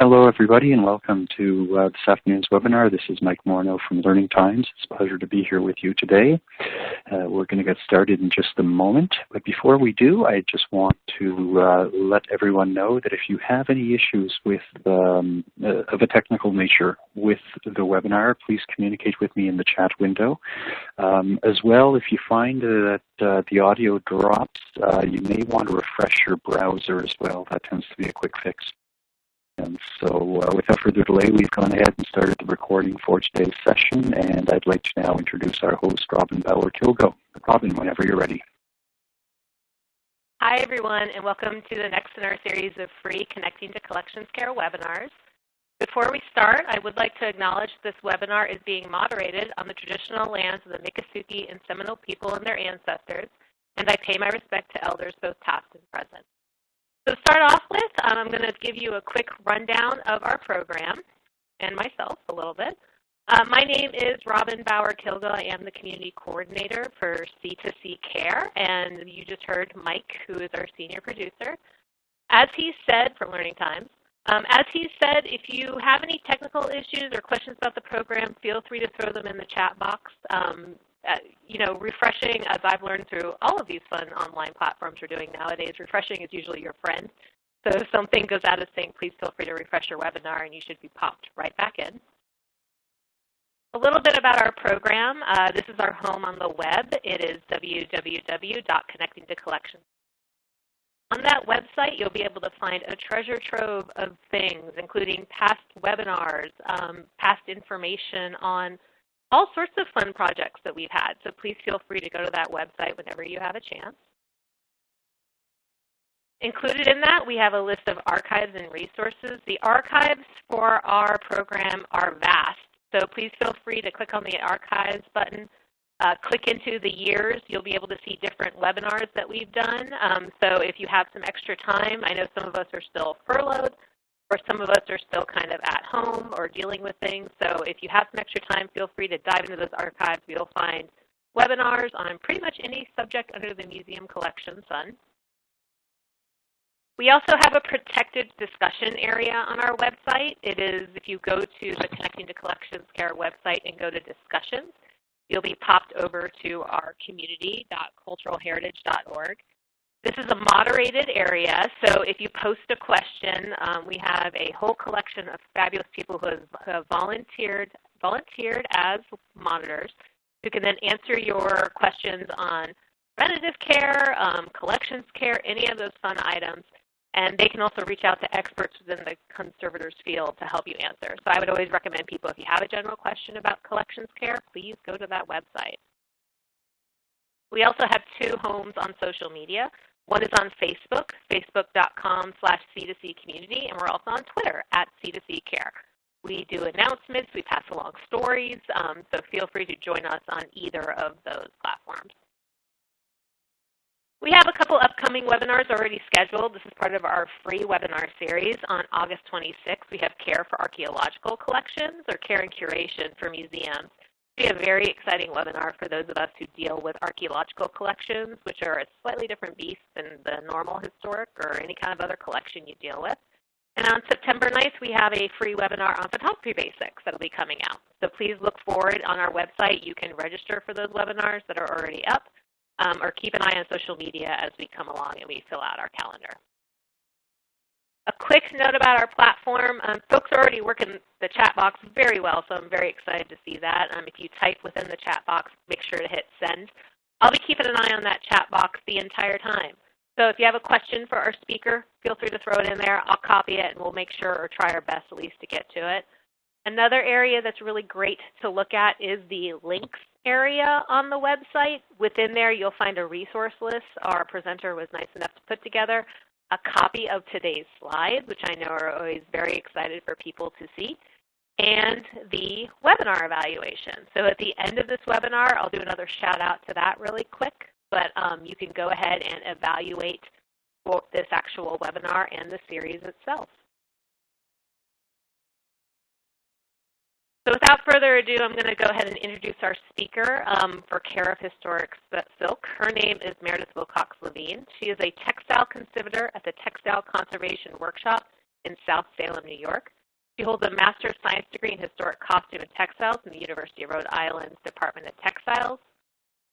Hello, everybody, and welcome to uh, this afternoon's webinar. This is Mike Morneau from Learning Times. It's a pleasure to be here with you today. Uh, we're going to get started in just a moment, but before we do, I just want to uh, let everyone know that if you have any issues with um, uh, of a technical nature with the webinar, please communicate with me in the chat window. Um, as well, if you find that uh, the audio drops, uh, you may want to refresh your browser as well. That tends to be a quick fix. And so uh, without further delay, we've gone ahead and started the recording for today's session, and I'd like to now introduce our host, Robin Bauer-Kilgo. Robin, whenever you're ready. Hi, everyone, and welcome to the next in our series of free Connecting to Collections Care webinars. Before we start, I would like to acknowledge this webinar is being moderated on the traditional lands of the Miccosukee and Seminole people and their ancestors, and I pay my respect to elders both past and present. To start off with, um, I'm going to give you a quick rundown of our program and myself a little bit. Uh, my name is Robin Bauer-Kilgo. I am the Community Coordinator for C2C Care, and you just heard Mike, who is our Senior Producer. As he said from Learning Times, um, as he said, if you have any technical issues or questions about the program, feel free to throw them in the chat box. Um, uh, you know, refreshing, as I've learned through all of these fun online platforms we're doing nowadays, refreshing is usually your friend. So if something goes out of sync, please feel free to refresh your webinar and you should be popped right back in. A little bit about our program. Uh, this is our home on the web. It is www.connectingtocollections. On that website, you'll be able to find a treasure trove of things, including past webinars, um, past information on all sorts of fun projects that we've had. So please feel free to go to that website whenever you have a chance. Included in that, we have a list of archives and resources. The archives for our program are vast, so please feel free to click on the archives button. Uh, click into the years. You'll be able to see different webinars that we've done. Um, so if you have some extra time, I know some of us are still furloughed, some of us are still kind of at home or dealing with things. So if you have some extra time, feel free to dive into those archives. You'll find webinars on pretty much any subject under the museum collection sun. We also have a protected discussion area on our website. It is, if you go to the Connecting to Collections Care website and go to discussions, you'll be popped over to our community.culturalheritage.org. This is a moderated area, so if you post a question, um, we have a whole collection of fabulous people who have, who have volunteered, volunteered as monitors who can then answer your questions on preventative care, um, collections care, any of those fun items. And they can also reach out to experts within the conservators field to help you answer. So I would always recommend people, if you have a general question about collections care, please go to that website. We also have two homes on social media. One is on Facebook, facebook.com slash C2C community, and we're also on Twitter at C2C care. We do announcements, we pass along stories, um, so feel free to join us on either of those platforms. We have a couple upcoming webinars already scheduled. This is part of our free webinar series. On August 26th, we have Care for Archaeological Collections or Care and Curation for Museums be a very exciting webinar for those of us who deal with archaeological collections, which are a slightly different beast than the normal historic or any kind of other collection you deal with. And on September 9th, we have a free webinar on photography basics that will be coming out. So please look forward on our website. You can register for those webinars that are already up, um, or keep an eye on social media as we come along and we fill out our calendar. A quick note about our platform. Um, folks are already working the chat box very well, so I'm very excited to see that. Um, if you type within the chat box, make sure to hit send. I'll be keeping an eye on that chat box the entire time. So if you have a question for our speaker, feel free to throw it in there. I'll copy it and we'll make sure or try our best at least to get to it. Another area that's really great to look at is the links area on the website. Within there, you'll find a resource list our presenter was nice enough to put together a copy of today's slides, which I know are always very excited for people to see, and the webinar evaluation. So at the end of this webinar, I'll do another shout out to that really quick, but um, you can go ahead and evaluate this actual webinar and the series itself. So without further ado, I'm going to go ahead and introduce our speaker um, for Care of Historic Silk. Her name is Meredith Wilcox Levine. She is a textile conservator at the Textile Conservation Workshop in South Salem, New York. She holds a Master of Science degree in Historic Costume and Textiles from the University of Rhode Island's Department of Textiles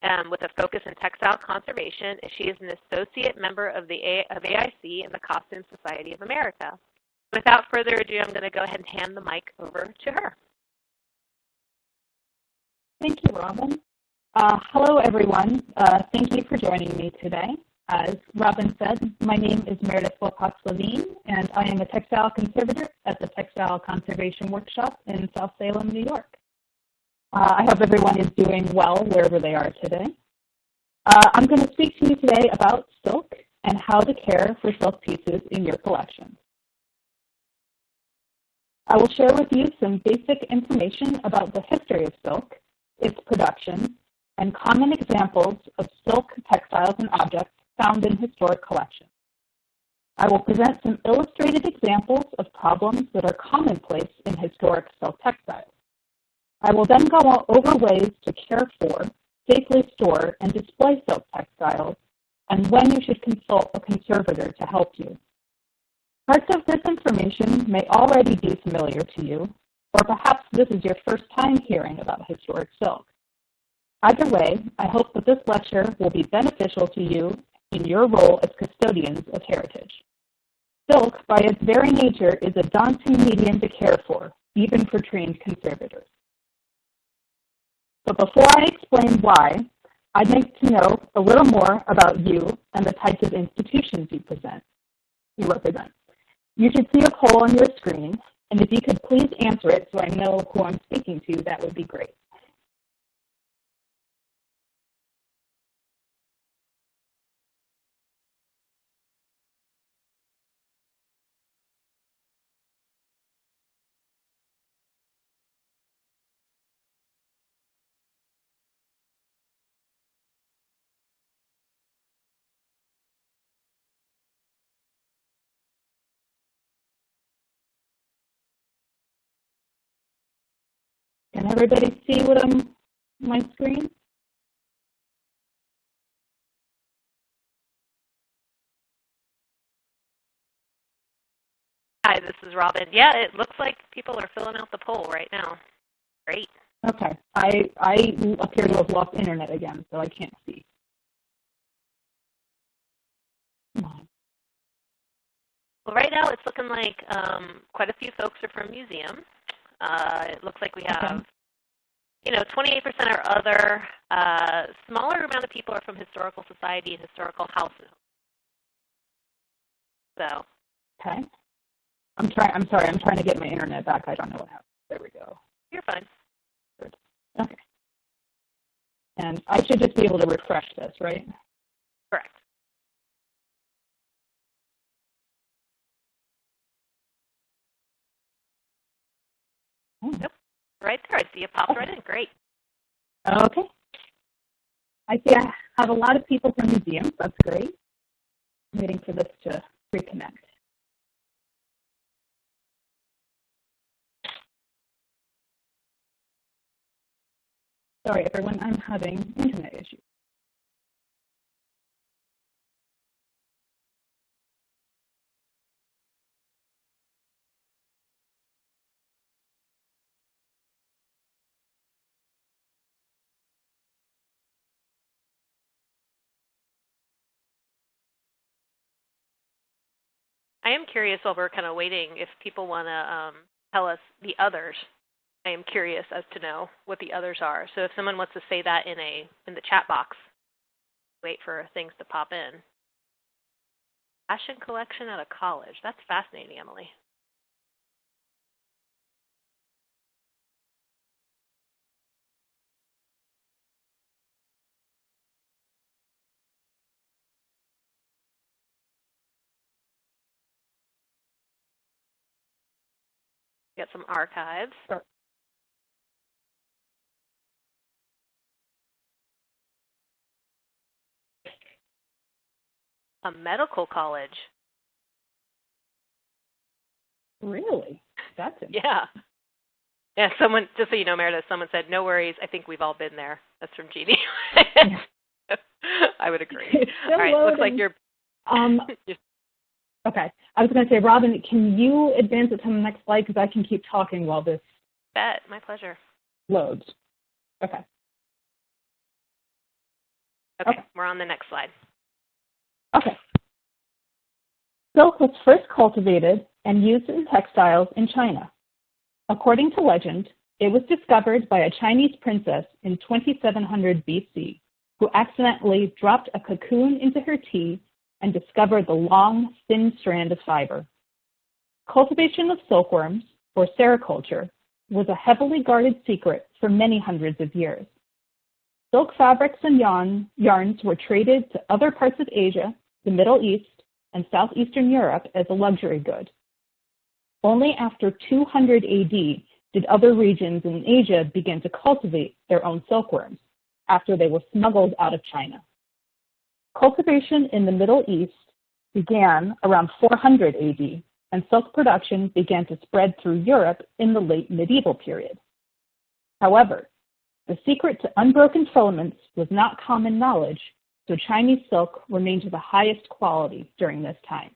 um, with a focus in textile conservation. She is an associate member of the A of AIC and the Costume Society of America. Without further ado, I'm going to go ahead and hand the mic over to her. Thank you, Robin. Uh, hello, everyone. Uh, thank you for joining me today. As Robin said, my name is Meredith Wilcox Levine, and I am a textile conservator at the Textile Conservation Workshop in South Salem, New York. Uh, I hope everyone is doing well wherever they are today. Uh, I'm going to speak to you today about silk and how to care for silk pieces in your collection. I will share with you some basic information about the history of silk, its production, and common examples of silk textiles and objects found in historic collections. I will present some illustrated examples of problems that are commonplace in historic silk textiles. I will then go over ways to care for, safely store, and display silk textiles, and when you should consult a conservator to help you. Parts of this information may already be familiar to you, or perhaps this is your first time hearing about historic silk. Either way, I hope that this lecture will be beneficial to you in your role as custodians of heritage. Silk, by its very nature, is a daunting medium to care for, even for trained conservators. But before I explain why, I'd like to know a little more about you and the types of institutions you present, you represent. You should see a poll on your screen, and if you could please answer it so I know who I'm speaking to, that would be great. Can everybody see what I'm my screen? Hi, this is Robin. Yeah, it looks like people are filling out the poll right now. Great. Okay. I I appear to have lost internet again, so I can't see. Well, right now it's looking like um, quite a few folks are from museums. Uh, it looks like we have, okay. you know, 28% are other. Uh, smaller amount of people are from historical society and historical houses. So. Okay. I'm trying. I'm sorry. I'm trying to get my internet back. I don't know what happened. There we go. You're fine. Good. Okay. And I should just be able to refresh this, right? Correct. Yep. Right there. I see it popped right in. Great. Okay. I see I have a lot of people from museums. That's great. I'm waiting for this to reconnect. Sorry, everyone. I'm having internet issues. I am curious while we're kind of waiting if people want to um, tell us the others. I am curious as to know what the others are. So if someone wants to say that in a in the chat box, wait for things to pop in. Fashion collection at a college. That's fascinating, Emily. Get some archives. Sure. A medical college. Really? That's it. yeah. Yeah, someone just so you know, Meredith, someone said, "No worries. I think we've all been there." That's from Jeannie. I would agree. All right, loading. looks like you're. Um, Okay. I was going to say, Robin, can you advance it to the next slide because I can keep talking while this Bet, my pleasure. loads. Okay. Okay, Okay. we're on the next slide. Okay. Silk was first cultivated and used in textiles in China. According to legend, it was discovered by a Chinese princess in 2700 BC who accidentally dropped a cocoon into her tea and discovered the long, thin strand of fiber. Cultivation of silkworms, or sericulture, was a heavily guarded secret for many hundreds of years. Silk fabrics and yarn, yarns were traded to other parts of Asia, the Middle East, and southeastern Europe as a luxury good. Only after 200 AD did other regions in Asia begin to cultivate their own silkworms, after they were smuggled out of China. Cultivation in the Middle East began around 400 AD, and silk production began to spread through Europe in the late medieval period. However, the secret to unbroken filaments was not common knowledge, so Chinese silk remained of the highest quality during this time.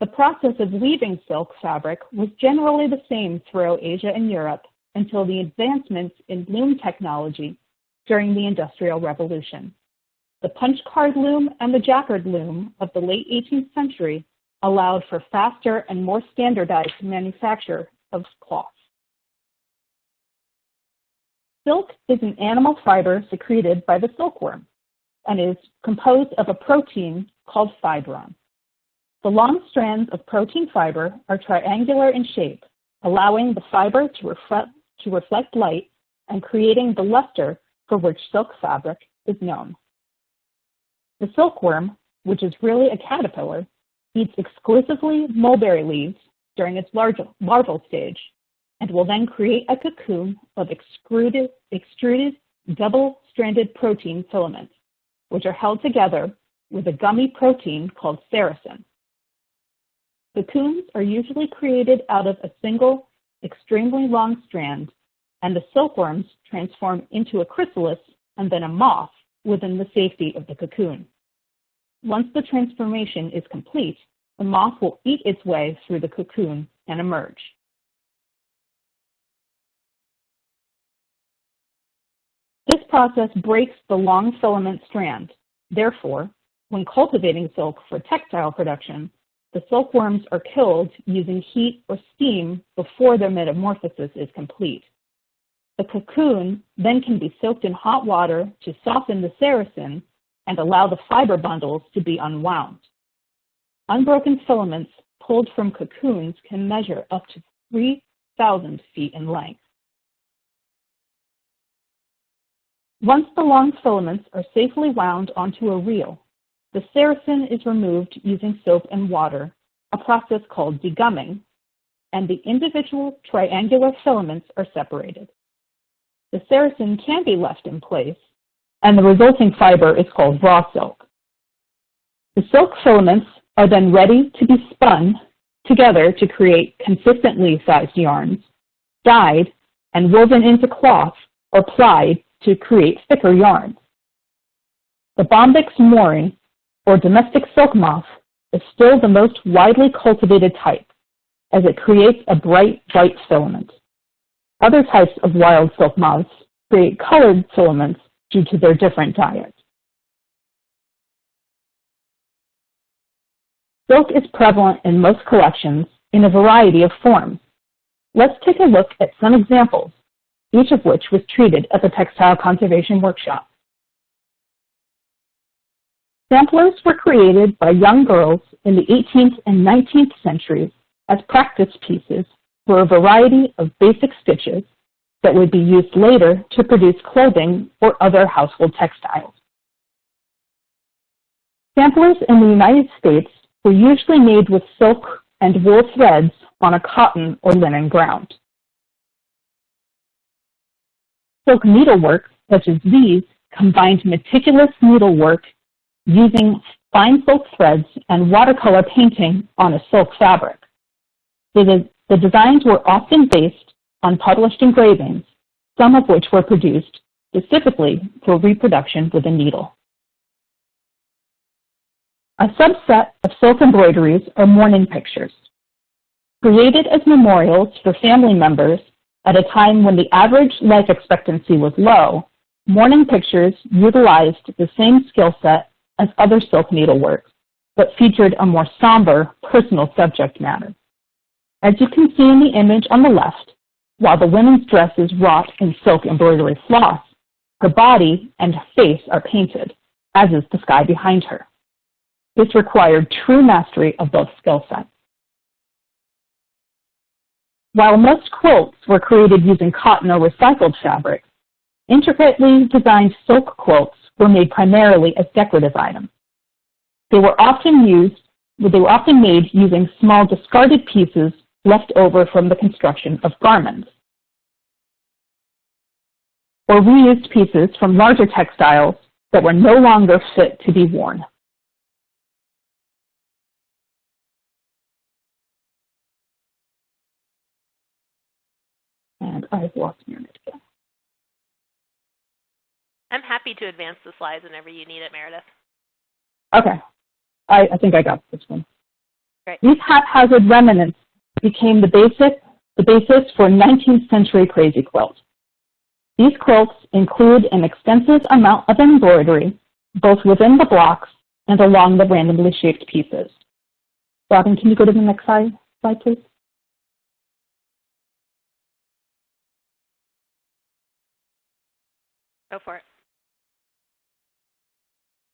The process of weaving silk fabric was generally the same throughout Asia and Europe until the advancements in loom technology during the Industrial Revolution. The punch card loom and the jacquard loom of the late 18th century allowed for faster and more standardized manufacture of cloth. Silk is an animal fiber secreted by the silkworm and is composed of a protein called fibroin. The long strands of protein fiber are triangular in shape, allowing the fiber to reflect, to reflect light and creating the luster for which silk fabric is known. The silkworm, which is really a caterpillar, eats exclusively mulberry leaves during its larval, stage and will then create a cocoon of extruded, extruded double-stranded protein filaments, which are held together with a gummy protein called sericin. Cocoons are usually created out of a single, extremely long strand, and the silkworms transform into a chrysalis and then a moth within the safety of the cocoon. Once the transformation is complete, the moth will eat its way through the cocoon and emerge. This process breaks the long filament strand. Therefore, when cultivating silk for textile production, the silkworms are killed using heat or steam before their metamorphosis is complete. The cocoon then can be soaked in hot water to soften the sericin and allow the fiber bundles to be unwound. Unbroken filaments pulled from cocoons can measure up to 3,000 feet in length. Once the long filaments are safely wound onto a reel, the sericin is removed using soap and water, a process called degumming, and the individual triangular filaments are separated. The sericin can be left in place, and the resulting fiber is called raw silk. The silk filaments are then ready to be spun together to create consistently sized yarns, dyed, and woven into cloth or plied to create thicker yarns. The Bombyx mori, or domestic silk moth, is still the most widely cultivated type, as it creates a bright white filament. Other types of wild silk moths create colored filaments due to their different diets. Silk is prevalent in most collections in a variety of forms. Let's take a look at some examples each of which was treated at the Textile Conservation Workshop. Samplers were created by young girls in the 18th and 19th centuries as practice pieces for a variety of basic stitches that would be used later to produce clothing or other household textiles. Samplers in the United States were usually made with silk and wool threads on a cotton or linen ground. Silk needlework, such as these, combined meticulous needlework using fine silk threads and watercolor painting on a silk fabric. The, the designs were often based on published engravings, some of which were produced specifically for reproduction with a needle. A subset of silk embroideries are mourning pictures. Created as memorials for family members at a time when the average life expectancy was low, mourning pictures utilized the same skill set as other silk needleworks, but featured a more somber, personal subject matter. As you can see in the image on the left, while the woman's dress is wrought in silk embroidery floss, her body and face are painted, as is the sky behind her. This required true mastery of both skill sets. While most quilts were created using cotton or recycled fabric, intricately designed silk quilts were made primarily as decorative items. They were often used, they were often made using small discarded pieces left over from the construction of garments, or reused pieces from larger textiles that were no longer fit to be worn. And I've lost Meredith again. I'm happy to advance the slides whenever you need it, Meredith. Okay. I, I think I got this one. Great. These haphazard remnants became the basic the basis for 19th century crazy quilt. These quilts include an extensive amount of embroidery, both within the blocks and along the randomly shaped pieces. Robin, can you go to the next slide, slide please? Go for it.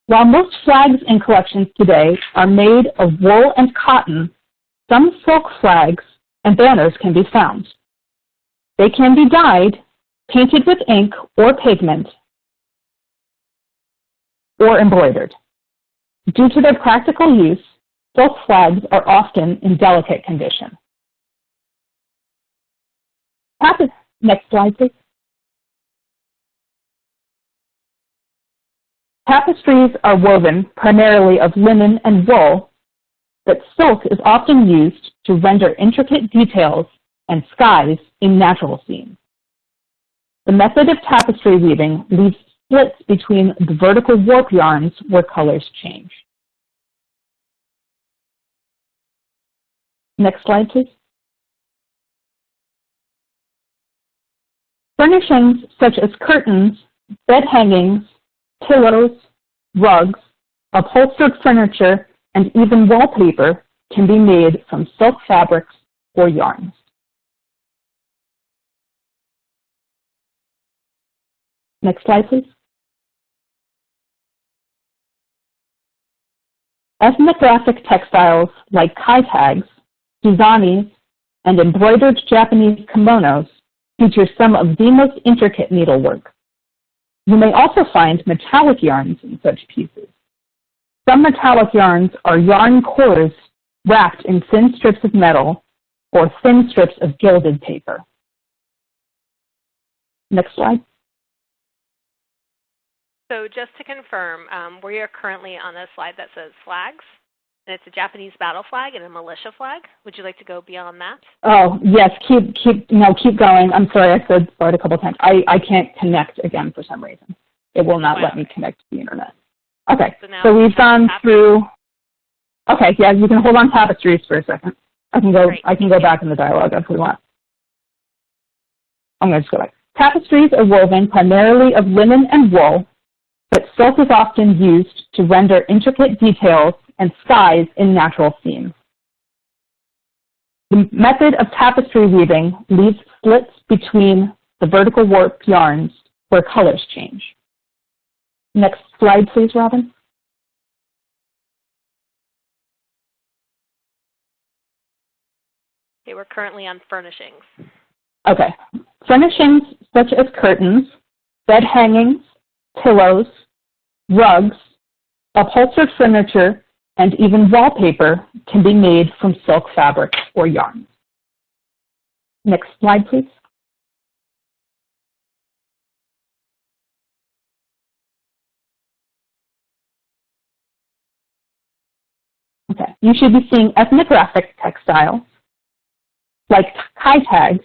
While most flags and collections today are made of wool and cotton, some silk flags and banners can be found. They can be dyed, painted with ink or pigment, or embroidered. Due to their practical use, silk flags are often in delicate condition. Next slide, please. Tapestries are woven primarily of linen and wool, but silk is often used to render intricate details and skies in natural scenes. The method of tapestry weaving leaves splits between the vertical warp yarns where colors change. Next slide, please. Furnishings such as curtains, bed hangings, pillows, rugs, upholstered furniture, and even wallpaper can be made from silk fabrics or yarns. Next slide, please. Ethnographic textiles like kai tags, suzanis, and embroidered Japanese kimonos feature some of the most intricate needlework. You may also find metallic yarns in such pieces. Some metallic yarns are yarn cores wrapped in thin strips of metal or thin strips of gilded paper. Next slide. So just to confirm, um, we are currently on a slide that says flags, and it's a Japanese battle flag and a militia flag. Would you like to go beyond that? Oh, yes, keep, keep, no, keep going. I'm sorry, I said start a couple times. I, I can't connect again for some reason. It will not Wow. let me connect to the internet. Okay, So now so we've gone tapestries. through, okay, yeah, you can hold on tapestries for a second. I can go, Great, I can go back in the dialogue if we want. I'm going to just go back. Tapestries are woven primarily of linen and wool, but silk is often used to render intricate details and skies in natural scenes. The method of tapestry weaving leaves slits between the vertical warp yarns where colors change. Next slide, please, Robin. Okay, we're currently on furnishings. Okay. Furnishings such as curtains, bed hangings, pillows, rugs, upholstered furniture, and even wallpaper can be made from silk fabric or yarn. Next slide, please. Okay, you should be seeing ethnographic textiles like kai tags,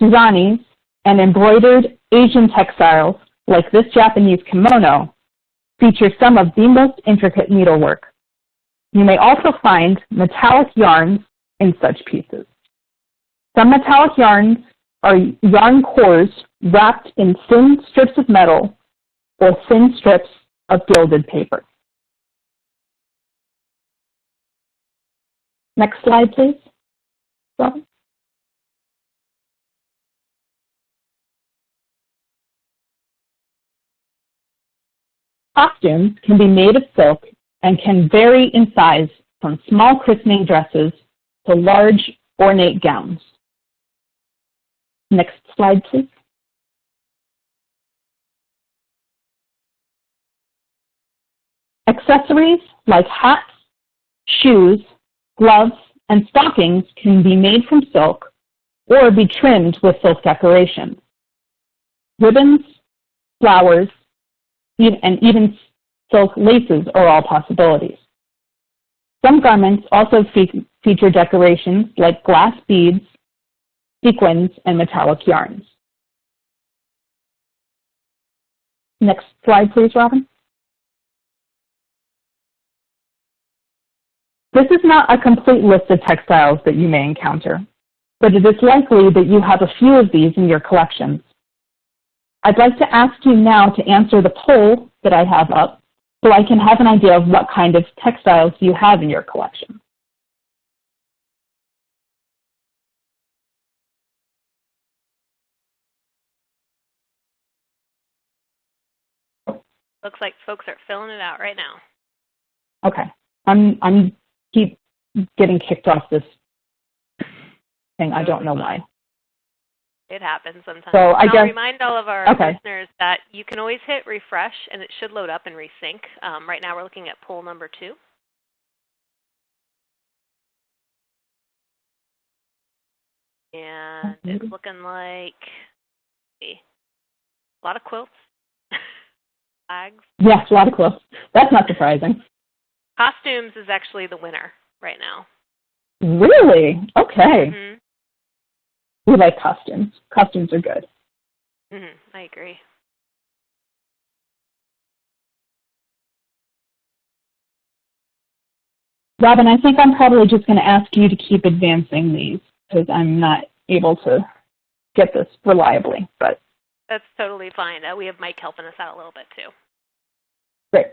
suzanis, and embroidered Asian textiles like this Japanese kimono feature some of the most intricate needlework. You may also find metallic yarns in such pieces. Some metallic yarns are yarn cores wrapped in thin strips of metal or thin strips of gilded paper. Next slide, please. Robin. Costumes can be made of silk and can vary in size from small christening dresses to large ornate gowns. Next slide, please. Accessories like hats, shoes, gloves, and stockings can be made from silk or be trimmed with silk decorations. Ribbons, flowers, and even silk laces are all possibilities. Some garments also fe feature decorations like glass beads, sequins, and metallic yarns. Next slide, please, Robin. This is not a complete list of textiles that you may encounter, but it is likely that you have a few of these in your collections. I'd like to ask you now to answer the poll that I have up so I can have an idea of what kind of textiles you have in your collection. Looks like folks are filling it out right now. Okay. I'm I'm keep getting kicked off this thing. I don't know why. It happens sometimes. So I guess, I'll remind all of our okay. listeners that you can always hit refresh and it should load up and resync. Um, right now we're looking at poll number two. And it's looking like see, a lot of quilts, flags. Yes, a lot of quilts. That's not surprising. Costumes is actually the winner right now. Really? Okay. hmm We like costumes. Costumes are good. hmm I agree. Robin, I think I'm probably just going to ask you to keep advancing these because I'm not able to get this reliably. But That's totally fine. Uh, we have Mike helping us out a little bit too. great.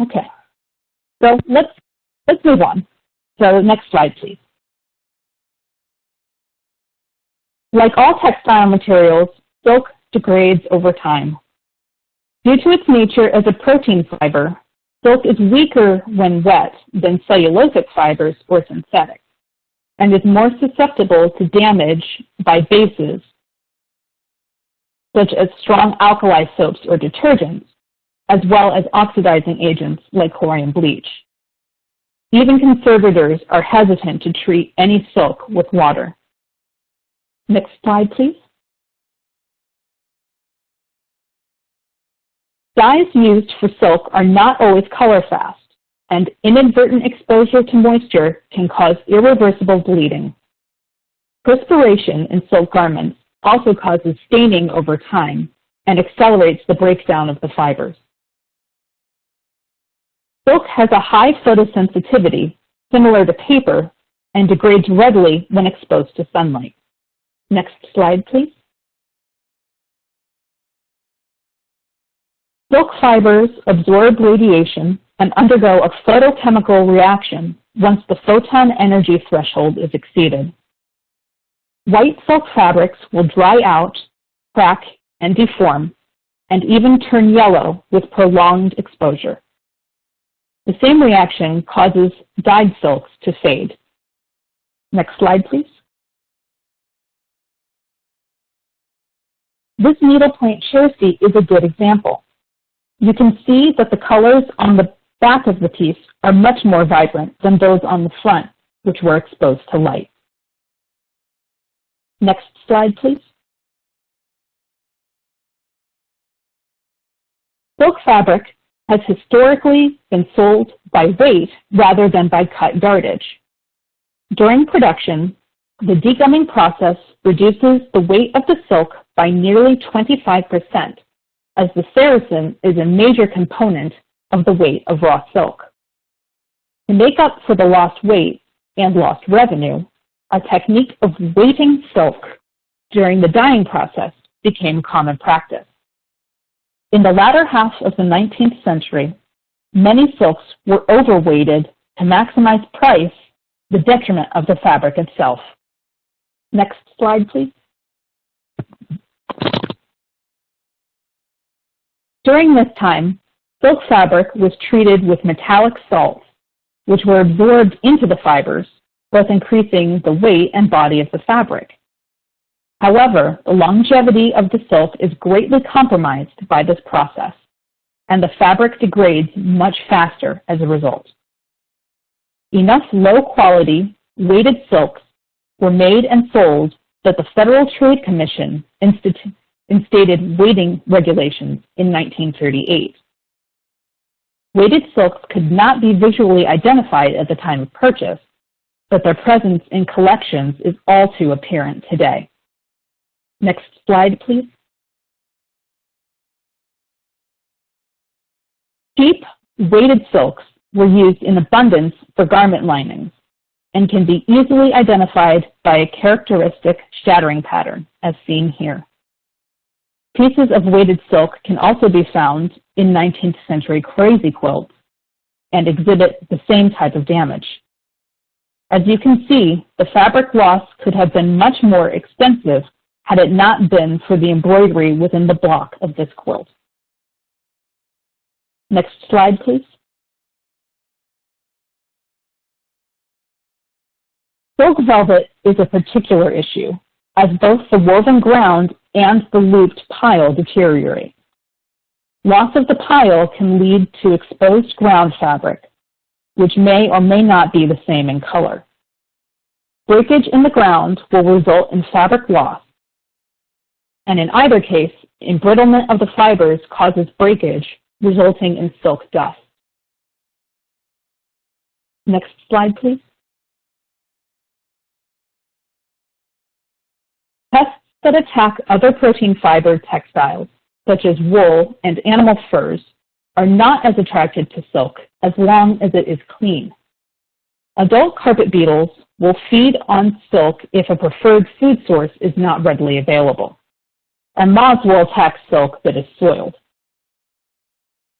Okay. So let's let's move on. So next slide, please. Like all textile materials, silk degrades over time. Due to its nature as a protein fiber, silk is weaker when wet than cellulosic fibers or synthetic, and is more susceptible to damage by bases, such as strong alkali soaps or detergents, as well as oxidizing agents like chlorine bleach. Even conservators are hesitant to treat any silk with water. Next slide, please. Dyes used for silk are not always color fast, and inadvertent exposure to moisture can cause irreversible bleeding. Perspiration in silk garments also causes staining over time and accelerates the breakdown of the fibers. Silk has a high photosensitivity, similar to paper, and degrades readily when exposed to sunlight. Next slide, please. Silk fibers absorb radiation and undergo a photochemical reaction once the photon energy threshold is exceeded. White silk fabrics will dry out, crack, and deform, and even turn yellow with prolonged exposure. The same reaction causes dyed silks to fade. Next slide, please. This needlepoint jersey is a good example. You can see that the colors on the back of the piece are much more vibrant than those on the front, which were exposed to light. Next slide, please. Silk fabric has historically been sold by weight rather than by cut yardage. During production, the degumming process reduces the weight of the silk by nearly 25%, as the sericin is a major component of the weight of raw silk. To make up for the lost weight and lost revenue, a technique of weighting silk during the dyeing process became common practice. In the latter half of the 19th century, many silks were overweighted to maximize price, the detriment of the fabric itself. Next slide, please. During this time, silk fabric was treated with metallic salts, which were absorbed into the fibers, both increasing the weight and body of the fabric. However, the longevity of the silk is greatly compromised by this process, and the fabric degrades much faster as a result. Enough low-quality, weighted silks were made and sold that the Federal Trade Commission instated weighting regulations in 1938. Weighted silks could not be visually identified at the time of purchase, but their presence in collections is all too apparent today. Next slide, please. Cheap, weighted silks were used in abundance for garment linings and can be easily identified by a characteristic shattering pattern, as seen here. Pieces of weighted silk can also be found in 19th century crazy quilts and exhibit the same type of damage. As you can see, the fabric loss could have been much more extensive had it not been for the embroidery within the block of this quilt. Next slide, please. Silk velvet is a particular issue, as both the woven ground and the looped pile deteriorate. Loss of the pile can lead to exposed ground fabric, which may or may not be the same in color. Breakage in the ground will result in fabric loss, and in either case, embrittlement of the fibers causes breakage, resulting in silk dust. Next slide, please. Pests that attack other protein fiber textiles, such as wool and animal furs, are not as attracted to silk as long as it is clean. Adult carpet beetles will feed on silk if a preferred food source is not readily available and moths will attack silk that is soiled.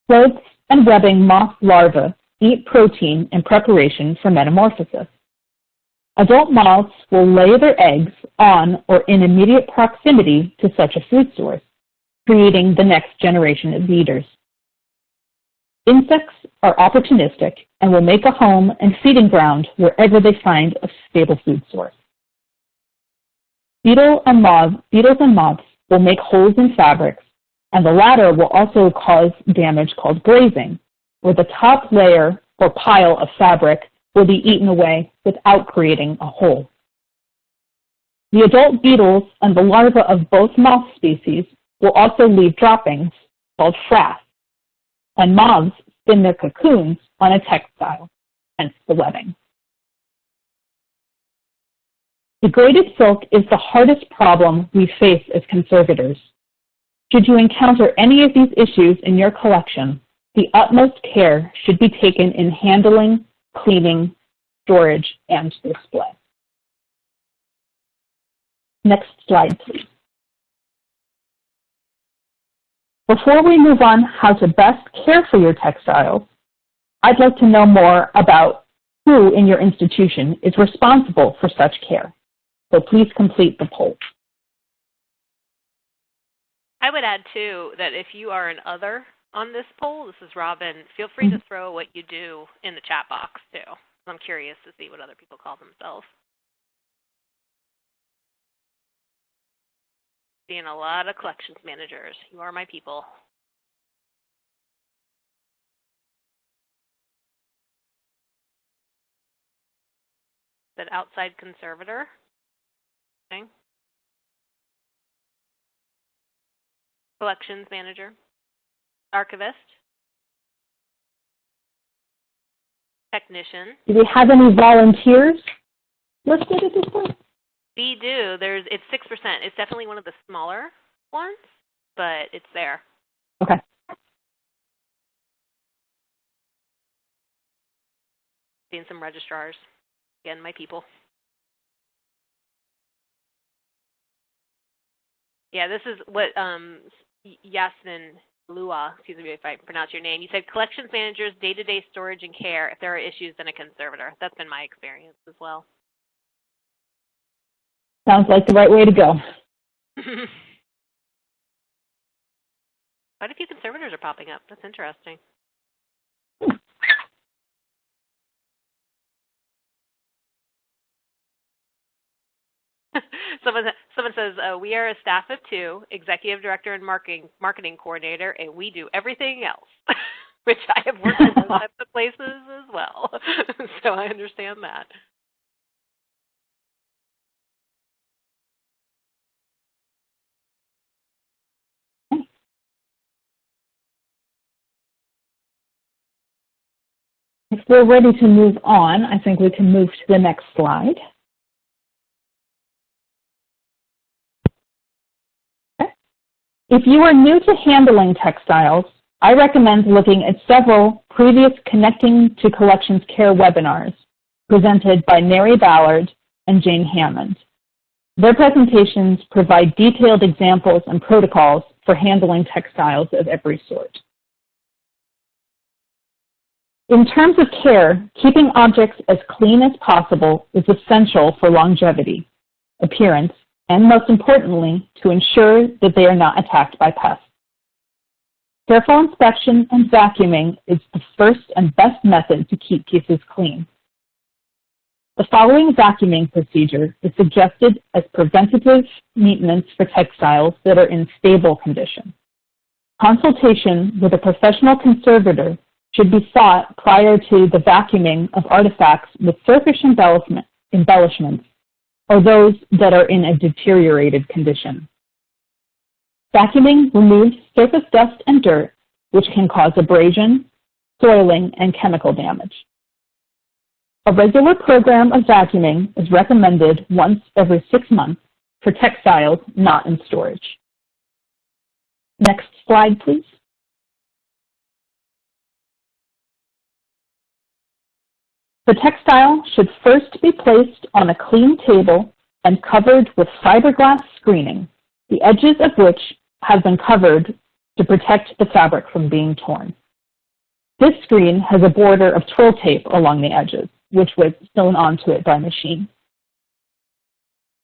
Clothes and webbing moth larvae eat protein in preparation for metamorphosis. Adult moths will lay their eggs on or in immediate proximity to such a food source, creating the next generation of eaters. Insects are opportunistic and will make a home and feeding ground wherever they find a stable food source. Beetle and moth, beetles and moths will make holes in fabrics, and the latter will also cause damage called glazing, where the top layer or pile of fabric will be eaten away without creating a hole. The adult beetles and the larvae of both moth species will also leave droppings called frass, and moths spin their cocoons on a textile, hence the webbing. Degraded silk is the hardest problem we face as conservators. Should you encounter any of these issues in your collection, the utmost care should be taken in handling, cleaning, storage, and display. Next slide, please. Before we move on how to best care for your textiles, I'd like to know more about who in your institution is responsible for such care. So please complete the poll. I would add too that if you are an other on this poll, this is Robin, feel free to mm-hmm. throw what you do in the chat box too. I'm curious to see what other people call themselves. Seeing a lot of collections managers. You are my people. That outside conservator. Collections manager. Archivist. Technician. Do we have any volunteers listed at this point? We do. There's it's six percent. It's definitely one of the smaller ones, but it's there. Okay. Seeing some registrars. Again, my people. Yeah, this is what um, Yasmin Lua, excuse me if I pronounce your name, you said collections managers, day-to-day storage and care. If there are issues, then a conservator. That's been my experience as well. Sounds like the right way to go. Quite a few conservators are popping up. That's interesting. Someone, someone says, uh, we are a staff of two, executive director and marketing, marketing coordinator, and we do everything else, which I have worked in those types of places as well. so I understand that. If we're ready to move on, I think we can move to the next slide. If you are new to handling textiles, I recommend looking at several previous Connecting to Collections Care webinars presented by Mary Ballard and Jane Hammond. Their presentations provide detailed examples and protocols for handling textiles of every sort. In terms of care, keeping objects as clean as possible is essential for longevity, appearance, and most importantly, to ensure that they are not attacked by pests. Careful inspection and vacuuming is the first and best method to keep pieces clean. The following vacuuming procedure is suggested as preventative maintenance for textiles that are in stable condition. Consultation with a professional conservator should be sought prior to the vacuuming of artifacts with surface embellishment, embellishments or those that are in a deteriorated condition. Vacuuming removes surface dust and dirt, which can cause abrasion, soiling, and chemical damage. A regular program of vacuuming is recommended once every six months for textiles not in storage. Next slide, please. The textile should first be placed on a clean table and covered with fiberglass screening, the edges of which have been covered to protect the fabric from being torn. This screen has a border of twill tape along the edges, which was sewn onto it by machine.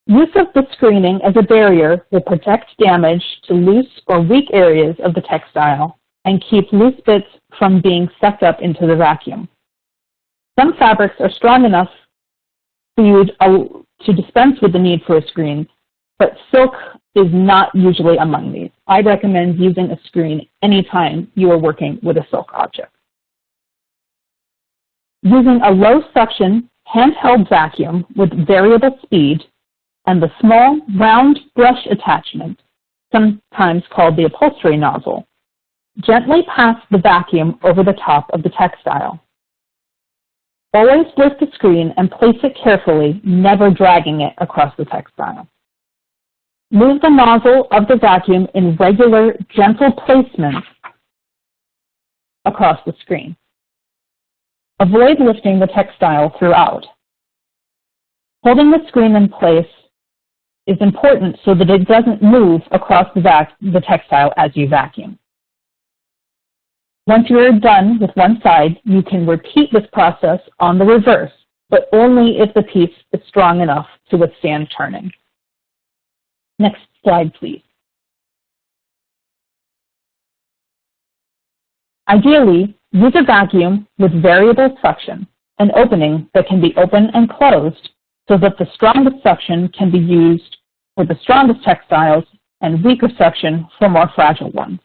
Use of the screening as a barrier will protect damage to loose or weak areas of the textile and keep loose bits from being sucked up into the vacuum. Some fabrics are strong enough for you to dispense with the need for a screen, but silk is not usually among these. I recommend using a screen anytime you are working with a silk object. Using a low suction handheld vacuum with variable speed and the small round brush attachment, sometimes called the upholstery nozzle, gently pass the vacuum over the top of the textile. Always lift the screen and place it carefully, never dragging it across the textile. Move the nozzle of the vacuum in regular, gentle placements across the screen. Avoid lifting the textile throughout. Holding the screen in place is important so that it doesn't move across the, the textile as you vacuum. Once you're done with one side, you can repeat this process on the reverse, but only if the piece is strong enough to withstand turning. Next slide, please. Ideally, use a vacuum with variable suction, an opening that can be open and closed so that the strongest suction can be used for the strongest textiles and weaker suction for more fragile ones.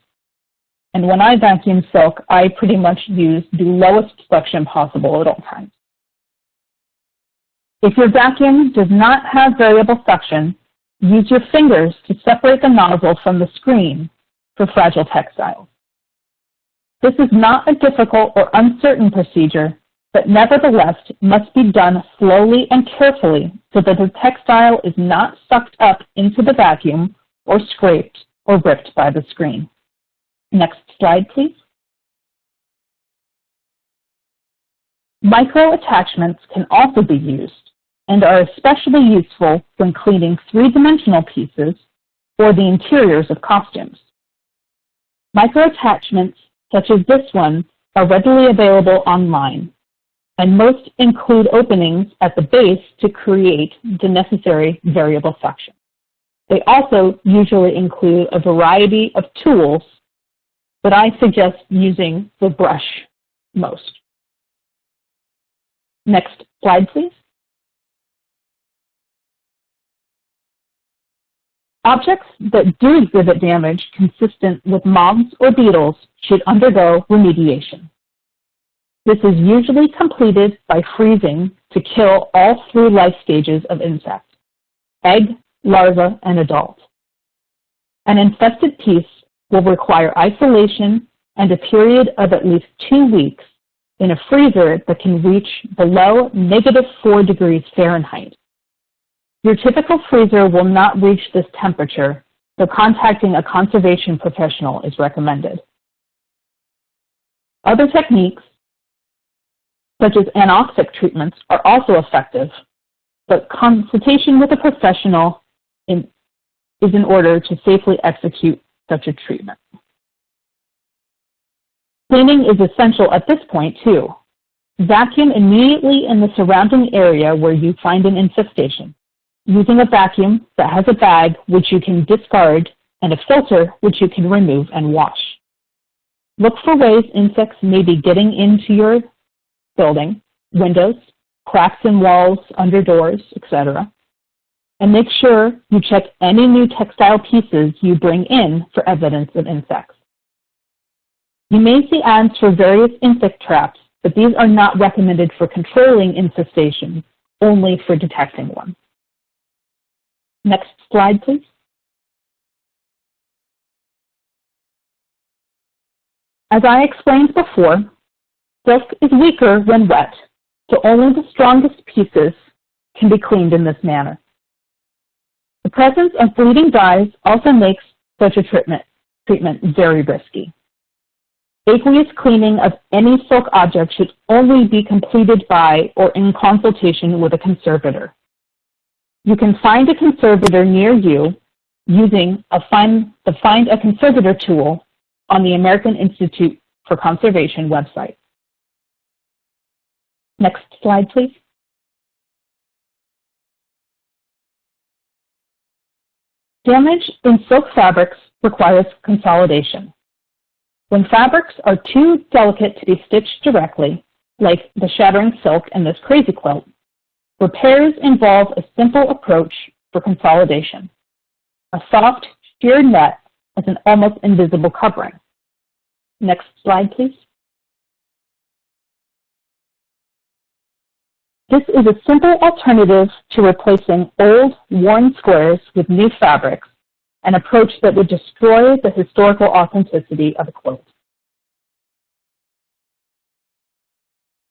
And when I vacuum silk, I pretty much use the lowest suction possible at all times. If your vacuum does not have variable suction, use your fingers to separate the nozzle from the screen for fragile textiles. This is not a difficult or uncertain procedure, but nevertheless must be done slowly and carefully so that the textile is not sucked up into the vacuum or scraped or ripped by the screen. Next slide, please. Micro-attachments can also be used and are especially useful when cleaning three-dimensional pieces or the interiors of costumes. Microattachments, such as this one, are readily available online, and most include openings at the base to create the necessary variable section. They also usually include a variety of tools, but I suggest using the brush most. Next slide, please. Objects that do exhibit damage consistent with moths or beetles should undergo remediation. This is usually completed by freezing to kill all three life stages of insects, egg, larva, and adult. An infested piece will require isolation and a period of at least two weeks in a freezer that can reach below negative 4 degrees Fahrenheit. Your typical freezer will not reach this temperature, so contacting a conservation professional is recommended. Other techniques, such as anoxic treatments, are also effective, but consultation with a professional in, is in order to safely execute such a treatment. Cleaning is essential at this point too. Vacuum immediately in the surrounding area where you find an infestation using a vacuum that has a bag which you can discard and a filter which you can remove and wash. Look for ways insects may be getting into your building, windows, cracks in walls, under doors, etc. And make sure you check any new textile pieces you bring in for evidence of insects. You may see ads for various insect traps, but these are not recommended for controlling infestation, only for detecting one. Next slide, please. As I explained before, silk is weaker when wet, so only the strongest pieces can be cleaned in this manner. The presence of bleeding dyes also makes such a treatment, treatment very risky. Aqueous cleaning of any silk object should only be completed by or in consultation with a conservator. You can find a conservator near you using a find, the Find a Conservator tool on the American Institute for Conservation website. Next slide, please. Damage in silk fabrics requires consolidation. When fabrics are too delicate to be stitched directly, like the shattering silk in this crazy quilt, Repairs involve a simple approach for consolidation. A soft, sheer net as an almost invisible covering. Next slide, please. This is a simple alternative to replacing old, worn squares with new fabrics, an approach that would destroy the historical authenticity of a quilt.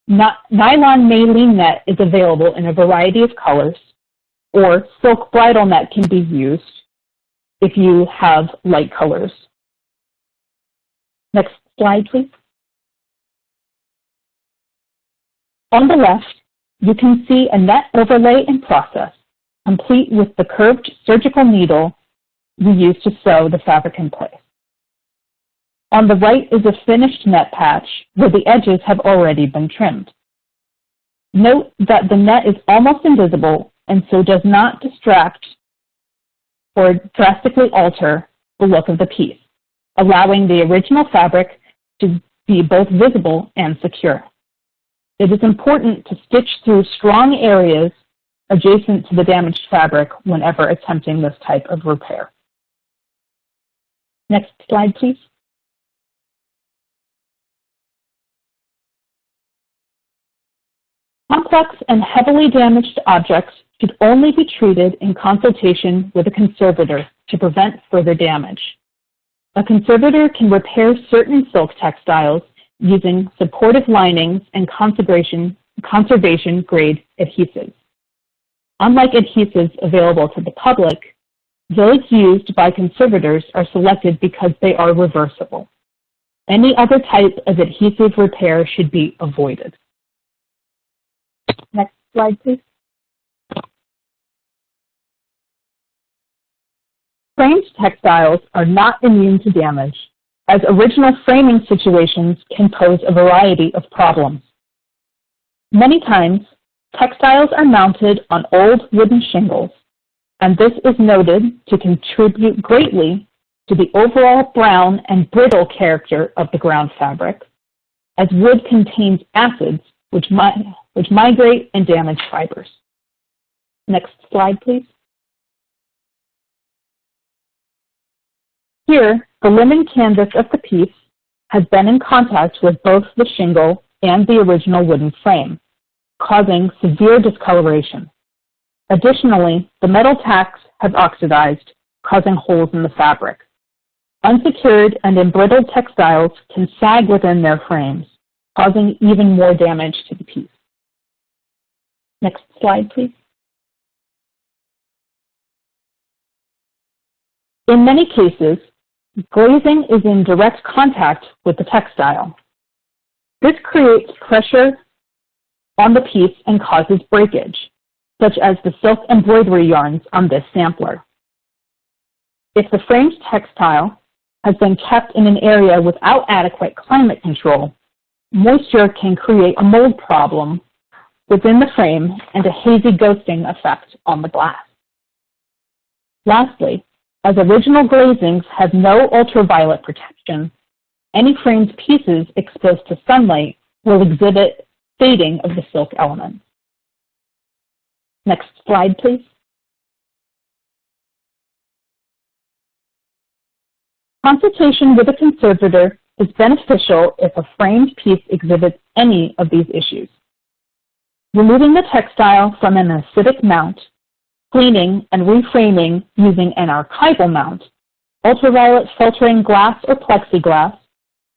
nylon maline net is available in a variety of colors, or silk bridal net can be used if you have light colors. Next slide, please. On the left, you can see a net overlay in process, complete with the curved surgical needle we use to sew the fabric in place. On the right is a finished net patch where the edges have already been trimmed. Note that the net is almost invisible and so does not distract or drastically alter the look of the piece, allowing the original fabric to be both visible and secure. It is important to stitch through strong areas adjacent to the damaged fabric whenever attempting this type of repair. Next slide, please. Complex and heavily damaged objects should only be treated in consultation with a conservator to prevent further damage. A conservator can repair certain silk textiles using supportive linings and conservation, conservation grade adhesives. Unlike adhesives available to the public, those used by conservators are selected because they are reversible. Any other type of adhesive repair should be avoided. Next slide, please. Framed textiles are not immune to damage, as original framing situations can pose a variety of problems. Many times, textiles are mounted on old wooden shingles, and this is noted to contribute greatly to the overall brown and brittle character of the ground fabric, as wood contains acids which, mi which migrate and damage fibers. Next slide, please. Here, the linen canvas of the piece has been in contact with both the shingle and the original wooden frame, causing severe discoloration. Additionally, the metal tacks have oxidized, causing holes in the fabric. Unsecured and embrittled textiles can sag within their frames, causing even more damage to the piece. Next slide, please. In many cases, Glazing is in direct contact with the textile. This creates pressure on the piece and causes breakage, such as the silk embroidery yarns on this sampler. If the framed textile has been kept in an area without adequate climate control, moisture can create a mold problem within the frame and a hazy ghosting effect on the glass. Lastly, as original glazings have no ultraviolet protection, any framed pieces exposed to sunlight will exhibit fading of the silk elements. Next slide, please. Consultation with a conservator is beneficial if a framed piece exhibits any of these issues. Removing the textile from an acidic mount cleaning, and reframing using an archival mount, ultraviolet filtering glass or plexiglass,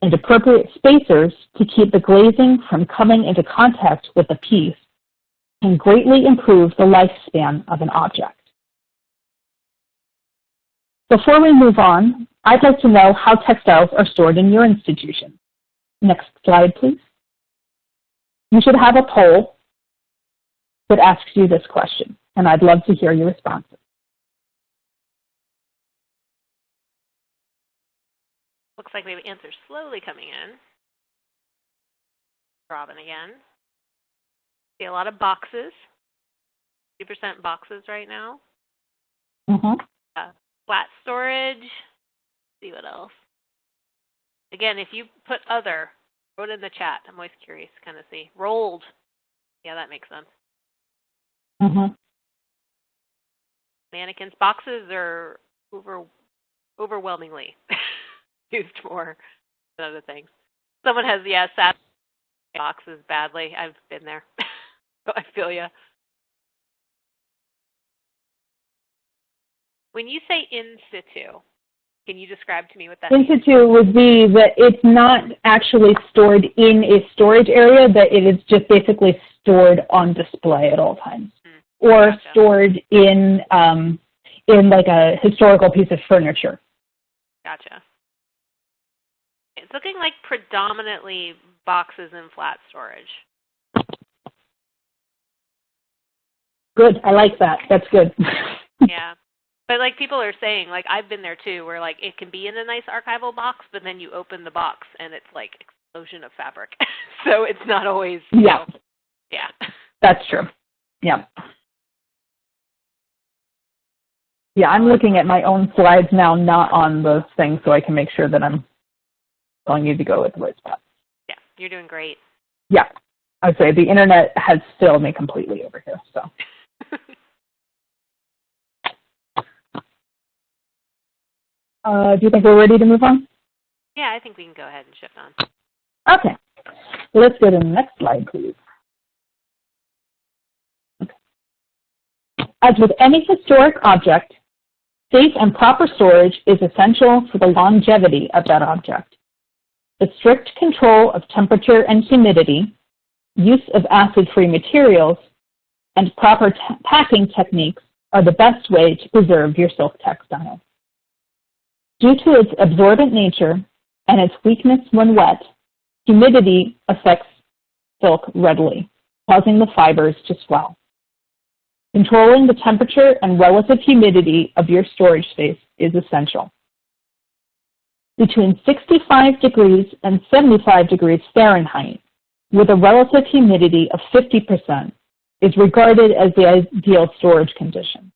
and appropriate spacers to keep the glazing from coming into contact with the piece can greatly improve the lifespan of an object. Before we move on, I'd like to know how textiles are stored in your institution. Next slide, please. You should have a poll that asks you this question and I'd love to hear your responses. Looks like we have answers slowly coming in. Robin again. See a lot of boxes. 2% boxes right now. Mm-hmm. Uh, flat storage. See what else. Again, if you put other, throw it in the chat. I'm always curious to kind of see. Rolled. Yeah, that makes sense. Mm-hmm mannequins. Boxes are over overwhelmingly used more than other things. Someone has yeah, sat boxes badly. I've been there. so I feel you. When you say in situ, can you describe to me what that in situ would be that it's not actually stored in a storage area, that it is just basically stored on display at all times or gotcha. stored in um, in like a historical piece of furniture. Gotcha. It's looking like predominantly boxes and flat storage. Good. I like that. That's good. yeah. But like people are saying, like I've been there too, where like it can be in a nice archival box, but then you open the box and it's like explosion of fabric. so it's not always Yeah. Know, yeah. That's true. Yeah. Yeah, I'm looking at my own slides now, not on the thing, so I can make sure that I'm telling you to go with the right spot. Yeah, you're doing great. Yeah, I'd say the internet has failed me completely over here. So. uh, do you think we're ready to move on? Yeah, I think we can go ahead and shift on. Okay, let's go to the next slide, please. As with any historic object, Safe and proper storage is essential for the longevity of that object. The strict control of temperature and humidity, use of acid-free materials, and proper packing techniques are the best way to preserve your silk textile. Due to its absorbent nature, and its weakness when wet, humidity affects silk readily, causing the fibers to swell. Controlling the temperature and relative humidity of your storage space is essential. Between 65 degrees and 75 degrees Fahrenheit, with a relative humidity of 50%, is regarded as the ideal storage condition.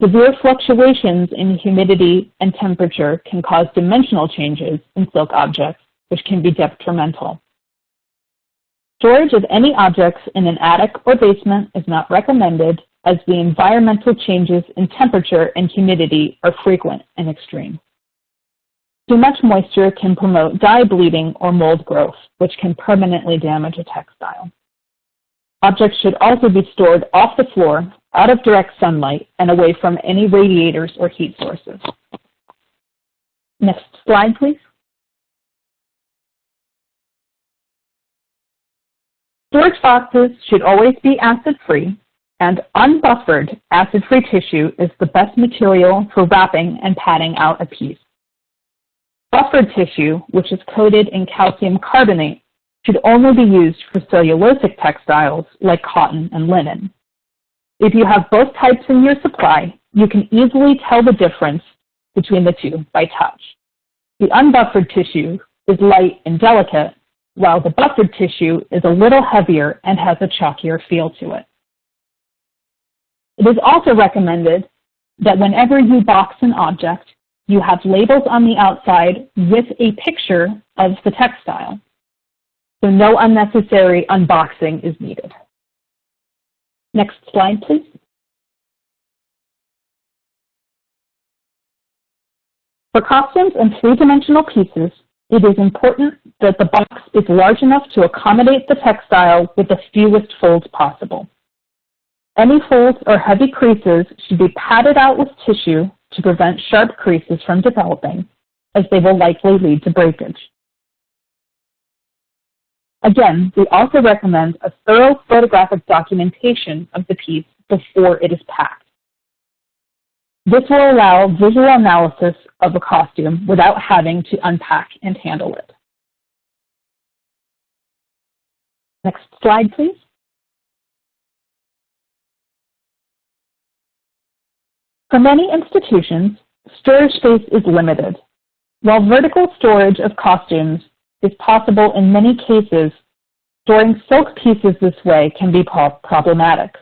Severe fluctuations in humidity and temperature can cause dimensional changes in silk objects, which can be detrimental. Storage of any objects in an attic or basement is not recommended as the environmental changes in temperature and humidity are frequent and extreme. Too much moisture can promote dye bleeding or mold growth, which can permanently damage a textile. Objects should also be stored off the floor out of direct sunlight and away from any radiators or heat sources. Next slide, please. Storage boxes should always be acid-free, and unbuffered acid-free tissue is the best material for wrapping and padding out a piece. Buffered tissue, which is coated in calcium carbonate, should only be used for cellulosic textiles like cotton and linen. If you have both types in your supply, you can easily tell the difference between the two by touch. The unbuffered tissue is light and delicate, while the buffered tissue is a little heavier and has a chalkier feel to it. It is also recommended that whenever you box an object, you have labels on the outside with a picture of the textile. So no unnecessary unboxing is needed. Next slide, please. For costumes and three-dimensional pieces, it is important that the box is large enough to accommodate the textile with the fewest folds possible. Any folds or heavy creases should be padded out with tissue to prevent sharp creases from developing, as they will likely lead to breakage. Again, we also recommend a thorough photographic documentation of the piece before it is packed. This will allow visual analysis of a costume without having to unpack and handle it. Next slide, please. For many institutions, storage space is limited. While vertical storage of costumes is possible in many cases, storing silk pieces this way can be problematic.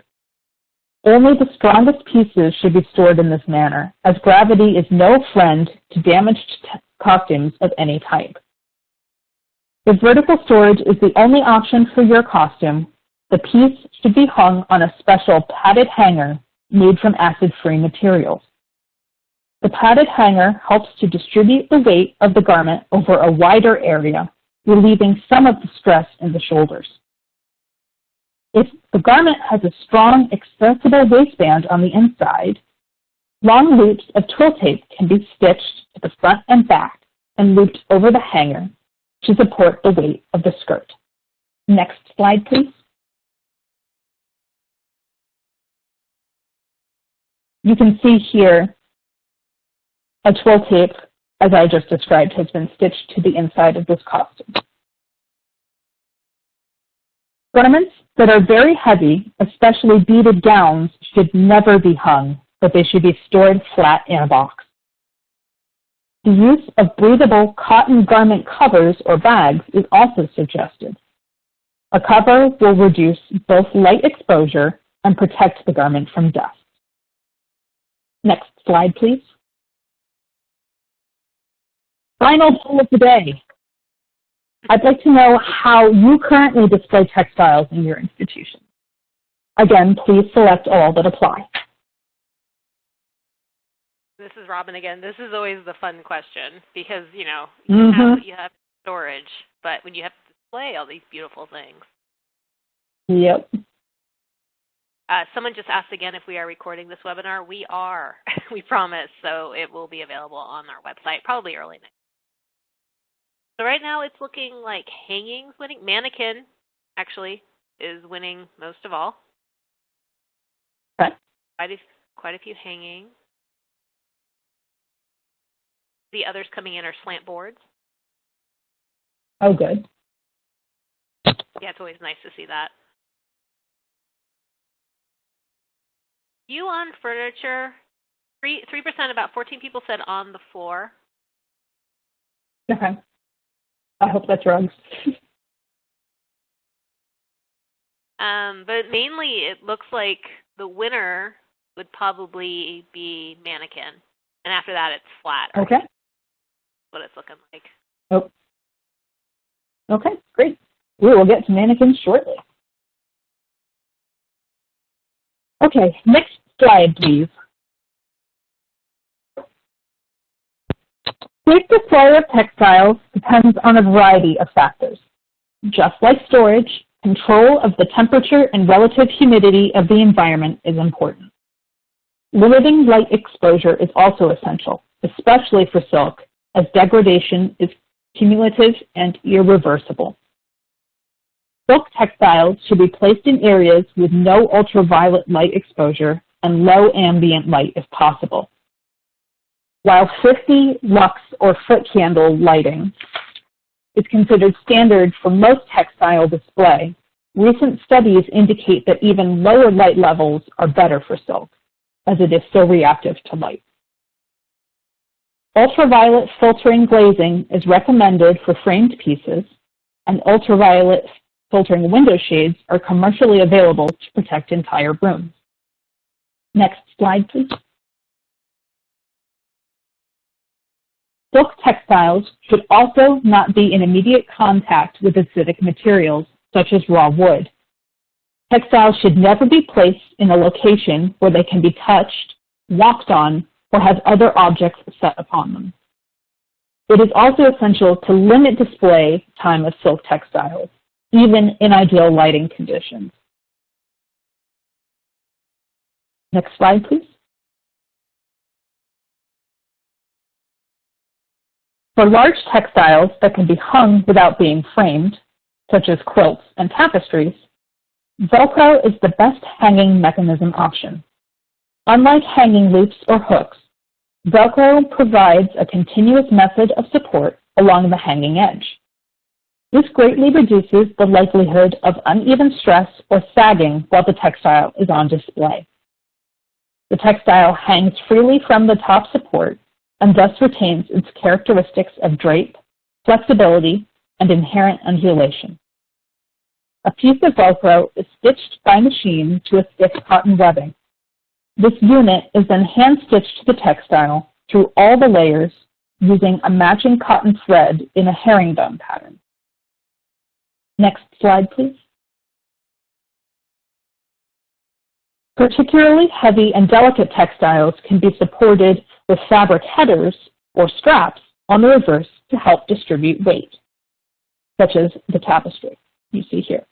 Only the strongest pieces should be stored in this manner, as gravity is no friend to damaged costumes of any type. If vertical storage is the only option for your costume, the piece should be hung on a special padded hanger made from acid-free materials. The padded hanger helps to distribute the weight of the garment over a wider area, relieving some of the stress in the shoulders. If the garment has a strong, accessible waistband on the inside, long loops of twill tape can be stitched to the front and back and looped over the hanger to support the weight of the skirt. Next slide, please. You can see here a twill tape, as I just described, has been stitched to the inside of this costume. Garments that are very heavy, especially beaded gowns, should never be hung, but they should be stored flat in a box. The use of breathable cotton garment covers or bags is also suggested. A cover will reduce both light exposure and protect the garment from dust. Next slide, please. Final poll of the day. I'd like to know how you currently display textiles in your institution. Again, please select all that apply. This is Robin again. This is always the fun question because, you know, you mm -hmm. have you have storage, but when you have to display all these beautiful things. Yep. Uh, someone just asked again if we are recording this webinar. We are, we promise. So it will be available on our website probably early next so right now it's looking like hangings winning. Mannequin actually is winning most of all. Okay. Quite a, quite a few hangings. The others coming in are slant boards. Oh, good. Yeah, it's always nice to see that. You on furniture, three three percent. About fourteen people said on the floor. Okay. I hope that's rugs. um, but mainly, it looks like the winner would probably be mannequin, and after that, it's flat. Okay. What it's looking like. Oh. Okay, great. We will get to mannequin shortly. Okay, next slide, please. Safe display of textiles depends on a variety of factors. Just like storage, control of the temperature and relative humidity of the environment is important. Limiting light exposure is also essential, especially for silk, as degradation is cumulative and irreversible. Silk textiles should be placed in areas with no ultraviolet light exposure and low ambient light if possible. While 50 lux or foot candle lighting is considered standard for most textile display, recent studies indicate that even lower light levels are better for silk, as it is so reactive to light. Ultraviolet filtering glazing is recommended for framed pieces, and ultraviolet filtering window shades are commercially available to protect entire rooms. Next slide, please. Silk textiles should also not be in immediate contact with acidic materials, such as raw wood. Textiles should never be placed in a location where they can be touched, walked on, or have other objects set upon them. It is also essential to limit display time of silk textiles even in ideal lighting conditions. Next slide, please. For large textiles that can be hung without being framed, such as quilts and tapestries, Velcro is the best hanging mechanism option. Unlike hanging loops or hooks, Velcro provides a continuous method of support along the hanging edge. This greatly reduces the likelihood of uneven stress or sagging while the textile is on display. The textile hangs freely from the top support and thus retains its characteristics of drape, flexibility, and inherent undulation. A piece of Velcro is stitched by machine to a stiff cotton webbing. This unit is then hand-stitched to the textile through all the layers using a matching cotton thread in a herringbone pattern. Next slide, please. Particularly heavy and delicate textiles can be supported with fabric headers or straps on the reverse to help distribute weight, such as the tapestry you see here.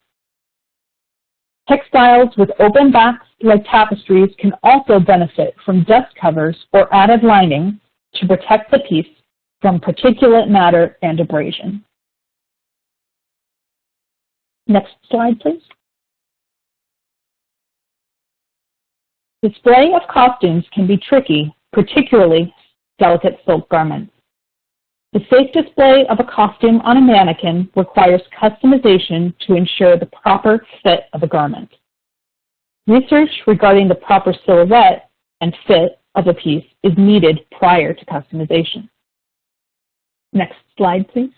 Textiles with open backs like tapestries can also benefit from dust covers or added lining to protect the piece from particulate matter and abrasion. Next slide, please. Display of costumes can be tricky, particularly delicate silk garments. The safe display of a costume on a mannequin requires customization to ensure the proper fit of a garment. Research regarding the proper silhouette and fit of a piece is needed prior to customization. Next slide, please.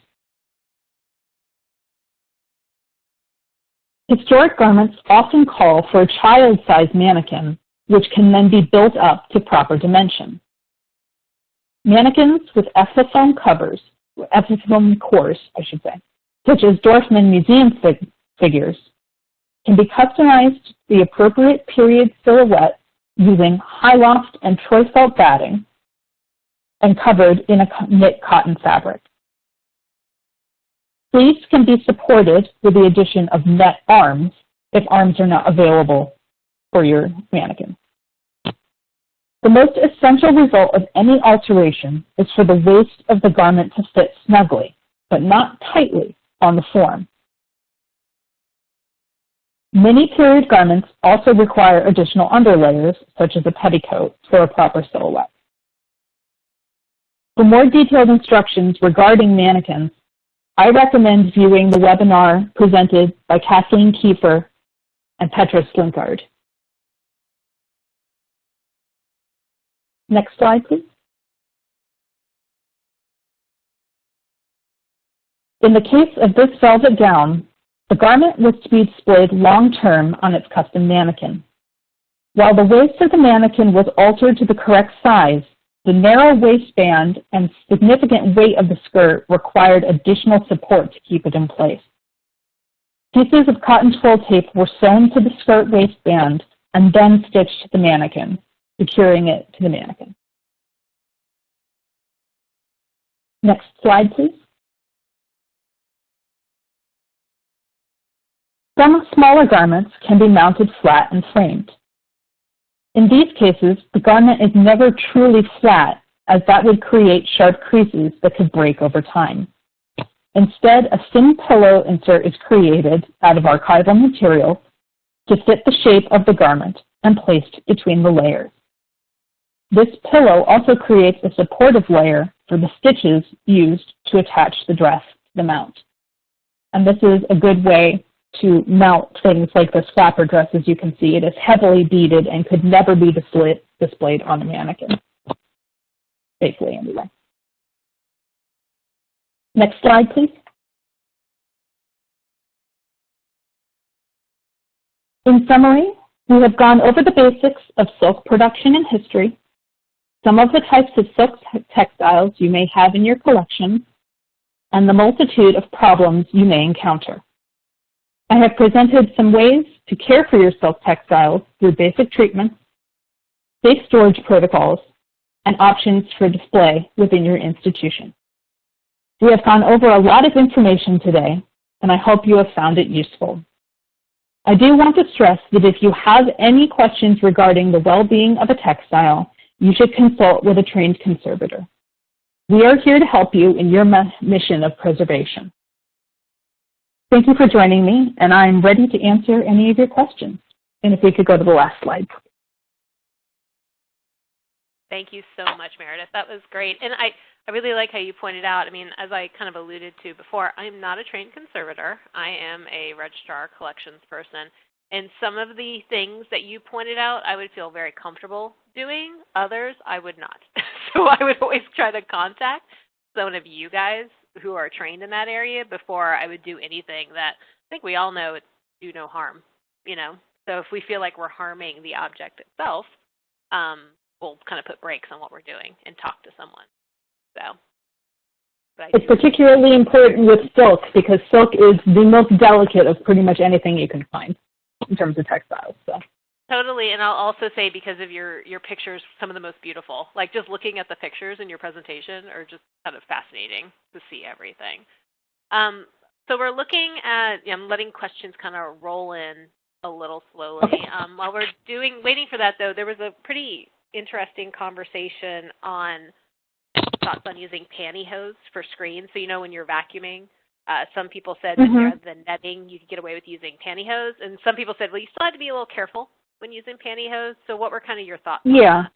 Historic garments often call for a child-sized mannequin, which can then be built up to proper dimension. Mannequins with ethafoam covers, ethafoam cores, I should say, such as Dorfman Museum fig figures, can be customized to the appropriate period silhouette using high loft and Troy-Felt batting and covered in a knit cotton fabric. Sleeves can be supported with the addition of net arms if arms are not available for your mannequin. The most essential result of any alteration is for the waist of the garment to fit snugly, but not tightly, on the form. Many period garments also require additional underlayers, such as a petticoat, for a proper silhouette. For more detailed instructions regarding mannequins, I recommend viewing the webinar presented by Kathleen Kiefer and Petra Slinkard. Next slide, please. In the case of this velvet gown, the garment was to be displayed long-term on its custom mannequin. While the waist of the mannequin was altered to the correct size, the narrow waistband and significant weight of the skirt required additional support to keep it in place. Pieces of cotton twill tape were sewn to the skirt waistband and then stitched to the mannequin, securing it to the mannequin. Next slide, please. Some smaller garments can be mounted flat and framed. In these cases, the garment is never truly flat as that would create sharp creases that could break over time. Instead, a thin pillow insert is created out of archival material to fit the shape of the garment and placed between the layers. This pillow also creates a supportive layer for the stitches used to attach the dress to the mount. And this is a good way to mount things like this flapper dress, as you can see. It is heavily beaded and could never be display displayed on a mannequin, safely anyway. Next slide, please. In summary, we have gone over the basics of silk production and history, some of the types of silk textiles you may have in your collection, and the multitude of problems you may encounter. I have presented some ways to care for your silk textiles through basic treatments, safe storage protocols, and options for display within your institution. We have gone over a lot of information today, and I hope you have found it useful. I do want to stress that if you have any questions regarding the well-being of a textile, you should consult with a trained conservator. We are here to help you in your mission of preservation. Thank you for joining me, and I'm ready to answer any of your questions. And if we could go to the last slide. Thank you so much, Meredith. That was great. And I, I really like how you pointed out, I mean, as I kind of alluded to before, I'm not a trained conservator. I am a registrar collections person. And some of the things that you pointed out, I would feel very comfortable doing. Others, I would not. so I would always try to contact some of you guys who are trained in that area before I would do anything that I think we all know it's do no harm, you know. So if we feel like we're harming the object itself, um, we'll kind of put brakes on what we're doing and talk to someone. So. It's particularly important with silk because silk is the most delicate of pretty much anything you can find in terms of textiles. So. Totally, and I'll also say because of your your pictures, some of the most beautiful. Like just looking at the pictures in your presentation are just kind of fascinating to see everything. Um, so we're looking at, I'm letting questions kind of roll in a little slowly. Um, while we're doing, waiting for that though, there was a pretty interesting conversation on thoughts on using pantyhose for screens. So you know when you're vacuuming, uh, some people said mm -hmm. that the netting you could get away with using pantyhose, and some people said, well, you still have to be a little careful when using pantyhose. So what were kind of your thoughts? Yeah.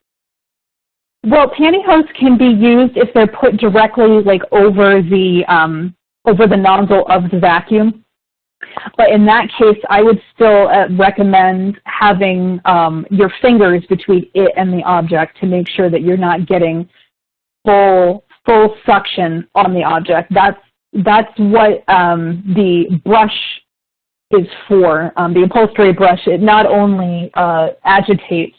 Well, pantyhose can be used if they're put directly like over the um, over the nozzle of the vacuum. But in that case, I would still uh, recommend having um, your fingers between it and the object to make sure that you're not getting full full suction on the object. That's that's what um, the brush is for. Um, the upholstery brush, it not only uh, agitates,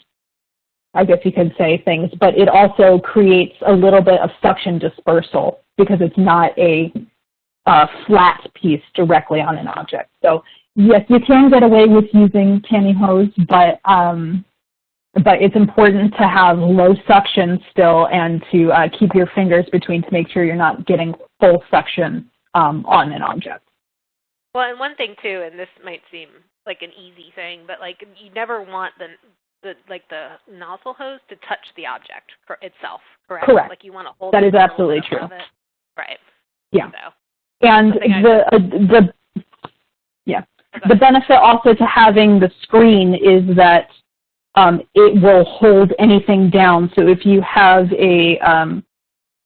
I guess you could say, things, but it also creates a little bit of suction dispersal because it's not a, a flat piece directly on an object. So yes, you can get away with using pantyhose, but um, but it's important to have low suction still and to uh, keep your fingers between to make sure you're not getting full suction um, on an object. Well, and one thing too, and this might seem like an easy thing, but like you never want the the like the nozzle hose to touch the object itself, correct? Correct. Like you want to hold. That is absolutely true. Right. Yeah. So, and the uh, the yeah the benefit also to having the screen is that um, it will hold anything down. So if you have a um,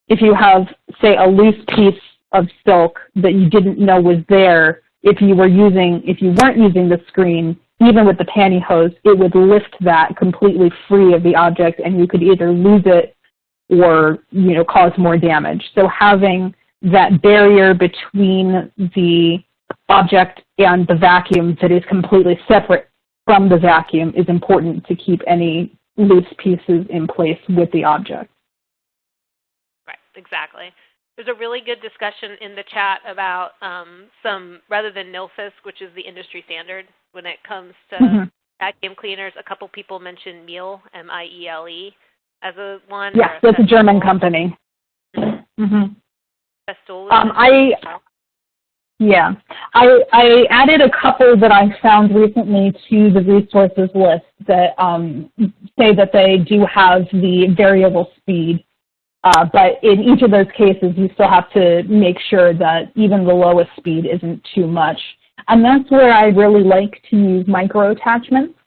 if you have say a loose piece of silk that you didn't know was there if you were using, if you weren't using the screen, even with the pantyhose, it would lift that completely free of the object and you could either lose it or, you know, cause more damage. So having that barrier between the object and the vacuum that is completely separate from the vacuum is important to keep any loose pieces in place with the object. Right, exactly. There's a really good discussion in the chat about um, some, rather than Nilfisk, which is the industry standard when it comes to mm -hmm. vacuum cleaners, a couple people mentioned Miele, M-I-E-L-E, as a one. Yes, that's a German company. Mm -hmm. Um, I, yeah, I, I added a couple that I found recently to the resources list that um, say that they do have the variable speed. Uh, but in each of those cases, you still have to make sure that even the lowest speed isn't too much. And that's where I really like to use micro attachments.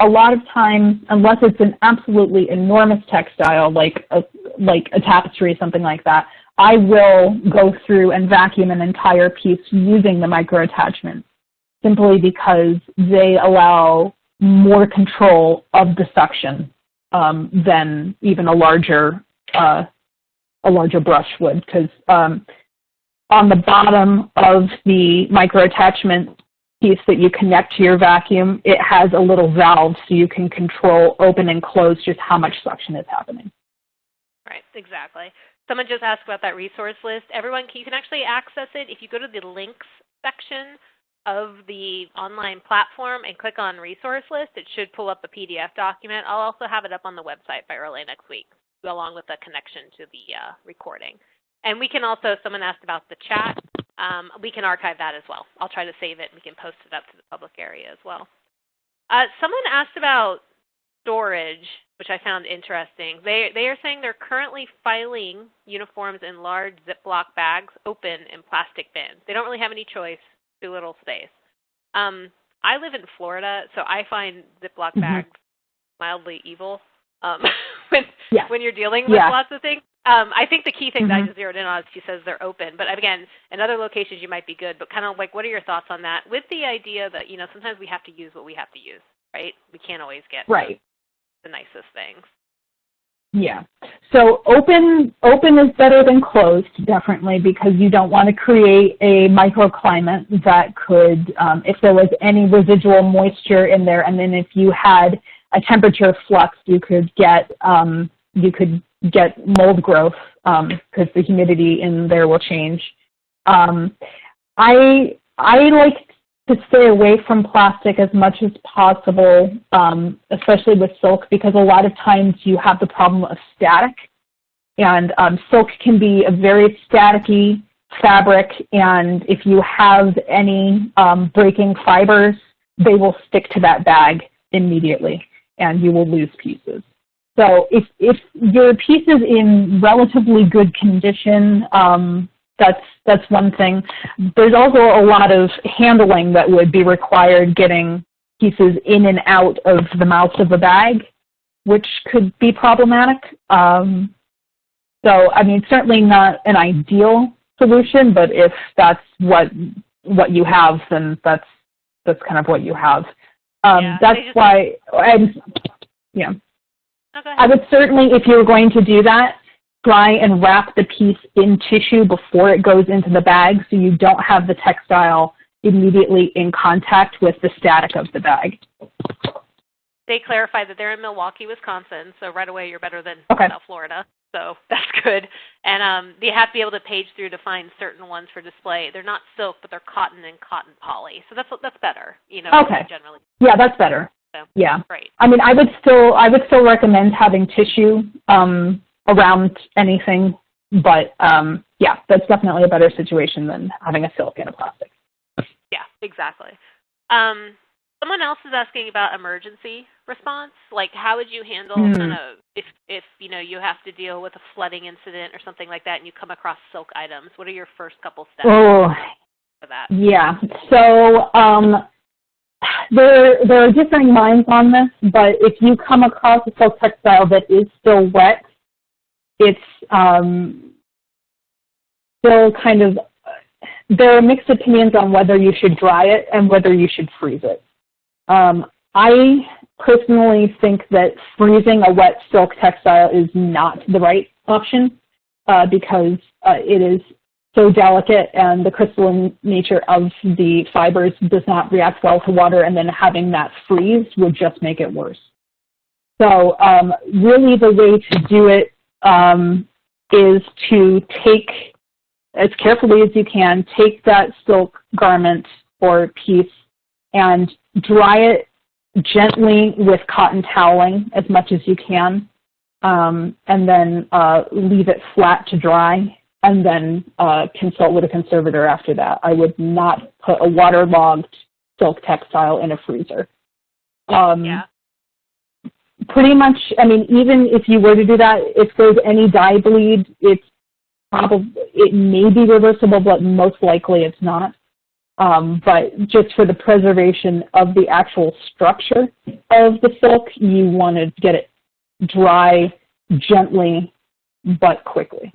A lot of times, unless it's an absolutely enormous textile like a, like a tapestry, something like that, I will go through and vacuum an entire piece using the micro attachments simply because they allow more control of the suction um, than even a larger uh, a larger brush would because um, on the bottom of the micro attachment piece that you connect to your vacuum, it has a little valve so you can control open and close just how much suction is happening. Right, exactly. Someone just asked about that resource list. Everyone, you can actually access it if you go to the links section of the online platform and click on resource list. It should pull up a PDF document. I'll also have it up on the website by early next week, along with a connection to the uh, recording. And we can also, someone asked about the chat. Um, we can archive that as well. I'll try to save it and we can post it up to the public area as well. Uh, someone asked about storage which I found interesting. They, they are saying they're currently filing uniforms in large Ziploc bags open in plastic bins. They don't really have any choice, too little space. Um, I live in Florida, so I find Ziploc mm-hmm. bags mildly evil um, when, yeah. when you're dealing with yeah. lots of things. Um, I think the key thing mm-hmm. that I mm-hmm. just zeroed in on is she says they're open. But again, in other locations you might be good. But kind of like, what are your thoughts on that? With the idea that you know sometimes we have to use what we have to use, right? We can't always get right the nicest things. Yeah. So open open is better than closed, definitely, because you don't want to create a microclimate that could, um, if there was any residual moisture in there, and then if you had a temperature flux, you could get um, you could get mold growth because um, the humidity in there will change. Um, I I like to stay away from plastic as much as possible, um, especially with silk, because a lot of times you have the problem of static. And um, silk can be a very staticky fabric, and if you have any um, breaking fibers, they will stick to that bag immediately, and you will lose pieces. So if, if your piece is in relatively good condition, um, that's that's one thing. There's also a lot of handling that would be required getting pieces in and out of the mouth of the bag, which could be problematic. Um, so, I mean, certainly not an ideal solution, but if that's what what you have, then that's that's kind of what you have. Um, yeah, that's why, and yeah. I would certainly, if you're going to do that, try and wrap the piece in tissue before it goes into the bag so you don't have the textile immediately in contact with the static of the bag. They clarify that they're in Milwaukee, Wisconsin, so right away you're better than okay. South Florida. So that's good. And um, they have to be able to page through to find certain ones for display. They're not silk, but they're cotton and cotton poly. So that's that's better, you know. Okay. Generally. Yeah, that's better. So, yeah. Great. I mean, I would still I would still recommend having tissue um, around anything. But um, yeah, that's definitely a better situation than having a silk and a plastic. Yeah, exactly. Um, someone else is asking about emergency response. Like, how would you handle mm. kind of if if you know you have to deal with a flooding incident or something like that, and you come across silk items? What are your first couple steps oh, for that? Yeah. So um, there there are differing minds on this, but if you come across a silk textile that is still wet, it's um, still kind of, there are mixed opinions on whether you should dry it and whether you should freeze it. Um, I personally think that freezing a wet silk textile is not the right option uh, because uh, it is so delicate and the crystalline nature of the fibers does not react well to water and then having that freeze would just make it worse. So um, really the way to do it um, is to take, as carefully as you can, take that silk garment or piece and dry it gently with cotton toweling as much as you can, um, and then uh, leave it flat to dry, and then uh, consult with a conservator after that. I would not put a waterlogged silk textile in a freezer. Um, yeah. Pretty much, I mean, even if you were to do that, if there's any dye bleed, it's probably, it may be reversible, but most likely it's not. Um, but just for the preservation of the actual structure of the silk, you want to get it dry gently but quickly.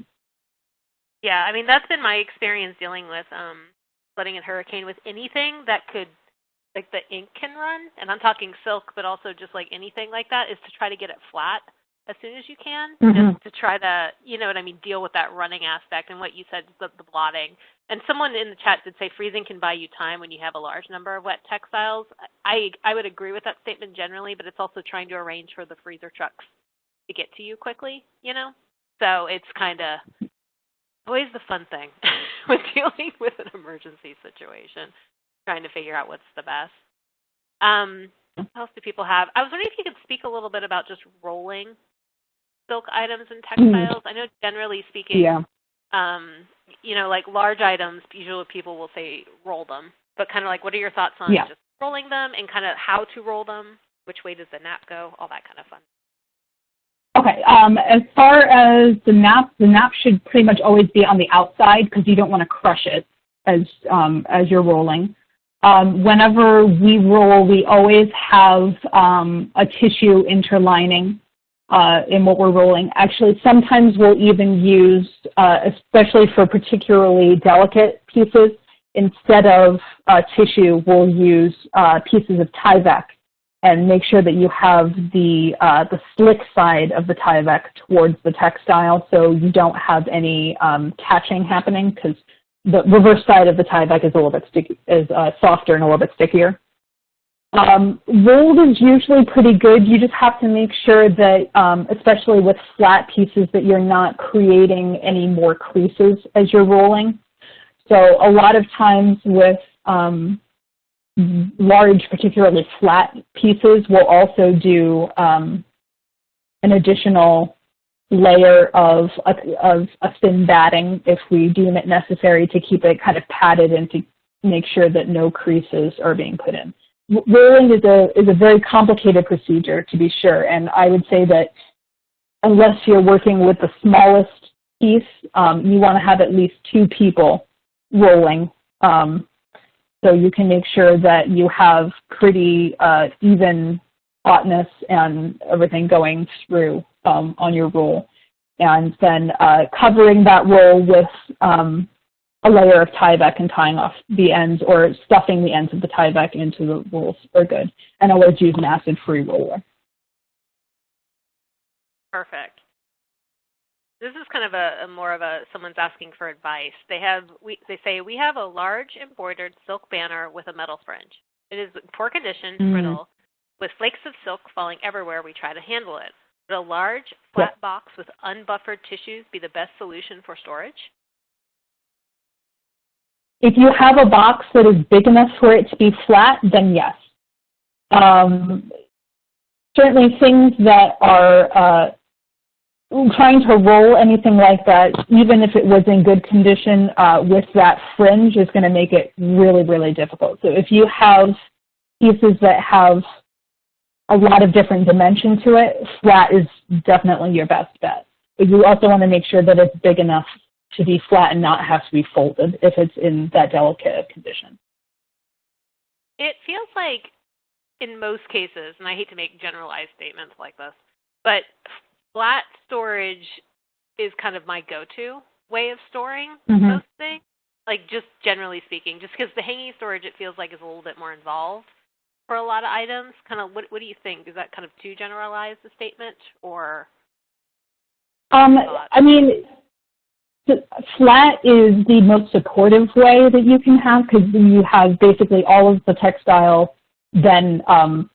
Yeah, I mean that's been my experience dealing with um, flooding and hurricane with anything that could, like the ink can run, and I'm talking silk, but also just like anything like that, is to try to get it flat as soon as you can, mm-hmm. just to try to, you know what I mean, deal with that running aspect and what you said, the, the blotting. And someone in the chat did say freezing can buy you time when you have a large number of wet textiles. I I would agree with that statement generally, but it's also trying to arrange for the freezer trucks to get to you quickly, you know? So it's kind of always the fun thing with dealing with an emergency situation, trying to figure out what's the best. Um, what else do people have? I was wondering if you could speak a little bit about just rolling silk items and Mm-hmm. textiles. I know generally speaking, Yeah. um, you know, like large items, usually people will say roll them. But kind of like, what are your thoughts on Yeah. just rolling them and kind of how to roll them? Which way does the nap go? All that kind of fun. Okay, um, as far as the nap, the nap should pretty much always be on the outside because you don't want to crush it as, um, as you're rolling. Um, whenever we roll, we always have um, a tissue interlining uh, in what we're rolling. Actually, sometimes we'll even use, uh, especially for particularly delicate pieces, instead of uh, tissue, we'll use uh, pieces of Tyvek and make sure that you have the uh, the slick side of the Tyvek towards the textile, so you don't have any um, catching happening because the reverse side of the Tyvek is a little bit sticky, is uh, softer and a little bit stickier. Um, rolled is usually pretty good. You just have to make sure that, um, especially with flat pieces, that you're not creating any more creases as you're rolling. So a lot of times with um, large, particularly flat pieces, we'll also do um, an additional layer of a, of a thin batting if we deem it necessary to keep it kind of padded and to make sure that no creases are being put in. Rolling is a, is a very complicated procedure to be sure, and I would say that unless you're working with the smallest piece, um, you want to have at least two people rolling um, so you can make sure that you have pretty uh, even hotness and everything going through um, on your roll. And then uh, covering that roll with um, a layer of Tyvek and tying off the ends or stuffing the ends of the Tyvek into the rolls are good. And always use an acid-free roller. Perfect. This is kind of a, a, more of a someone's asking for advice. They have we they say we have a large embroidered silk banner with a metal fringe. It is poor condition, Mm. brittle, with flakes of silk falling everywhere. We try to handle it. Would a large flat box with unbuffered tissues be the best solution for storage? If you have a box that is big enough for it to be flat, then yes. Um, certainly things that are uh, trying to roll anything like that, even if it was in good condition uh, with that fringe is going to make it really, really difficult. So if you have pieces that have a lot of different dimension to it, flat is definitely your best bet. But you also want to make sure that it's big enough to be flat and not have to be folded if it's in that delicate condition. It feels like in most cases, and I hate to make generalized statements like this, but flat storage is kind of my go-to way of storing Mhm. most things? Like just generally speaking, just because the hanging storage it feels like is a little bit more involved for a lot of items. Kind of, what what do you think? Is that kind of too generalized a statement, or Um. I mean, the flat is the most supportive way that you can have because you have basically all of the textile then um,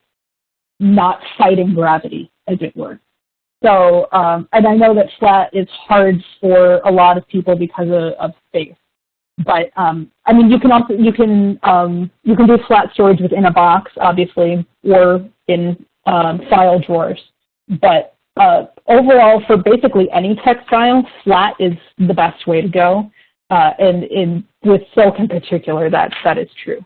not fighting gravity, as it were. So, um, and I know that flat is hard for a lot of people because of, of space. But um, I mean, you can also you can um, you can do flat storage within a box, obviously, or in um, file drawers. But uh, overall, for basically any textile, flat is the best way to go. Uh, and in with silk in particular, that that is true.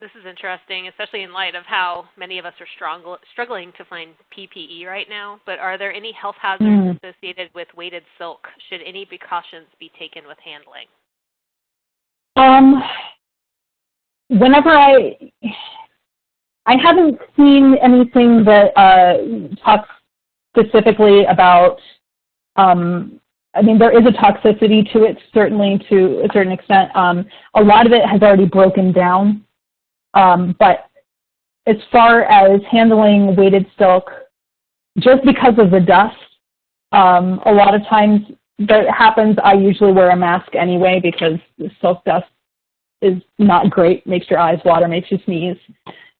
This is interesting, especially in light of how many of us are strong, struggling to find PPE right now. But are there any health hazards Mm. associated with weighted silk? Should any precautions be taken with handling? Um, whenever I, I haven't seen anything that uh, talks specifically about. Um, I mean, there is a toxicity to it, certainly to a certain extent. Um, a lot of it has already broken down, um, but as far as handling weighted silk, just because of the dust, um, a lot of times that happens. I usually wear a mask anyway because the silk dust is not great, makes your eyes water, makes you sneeze.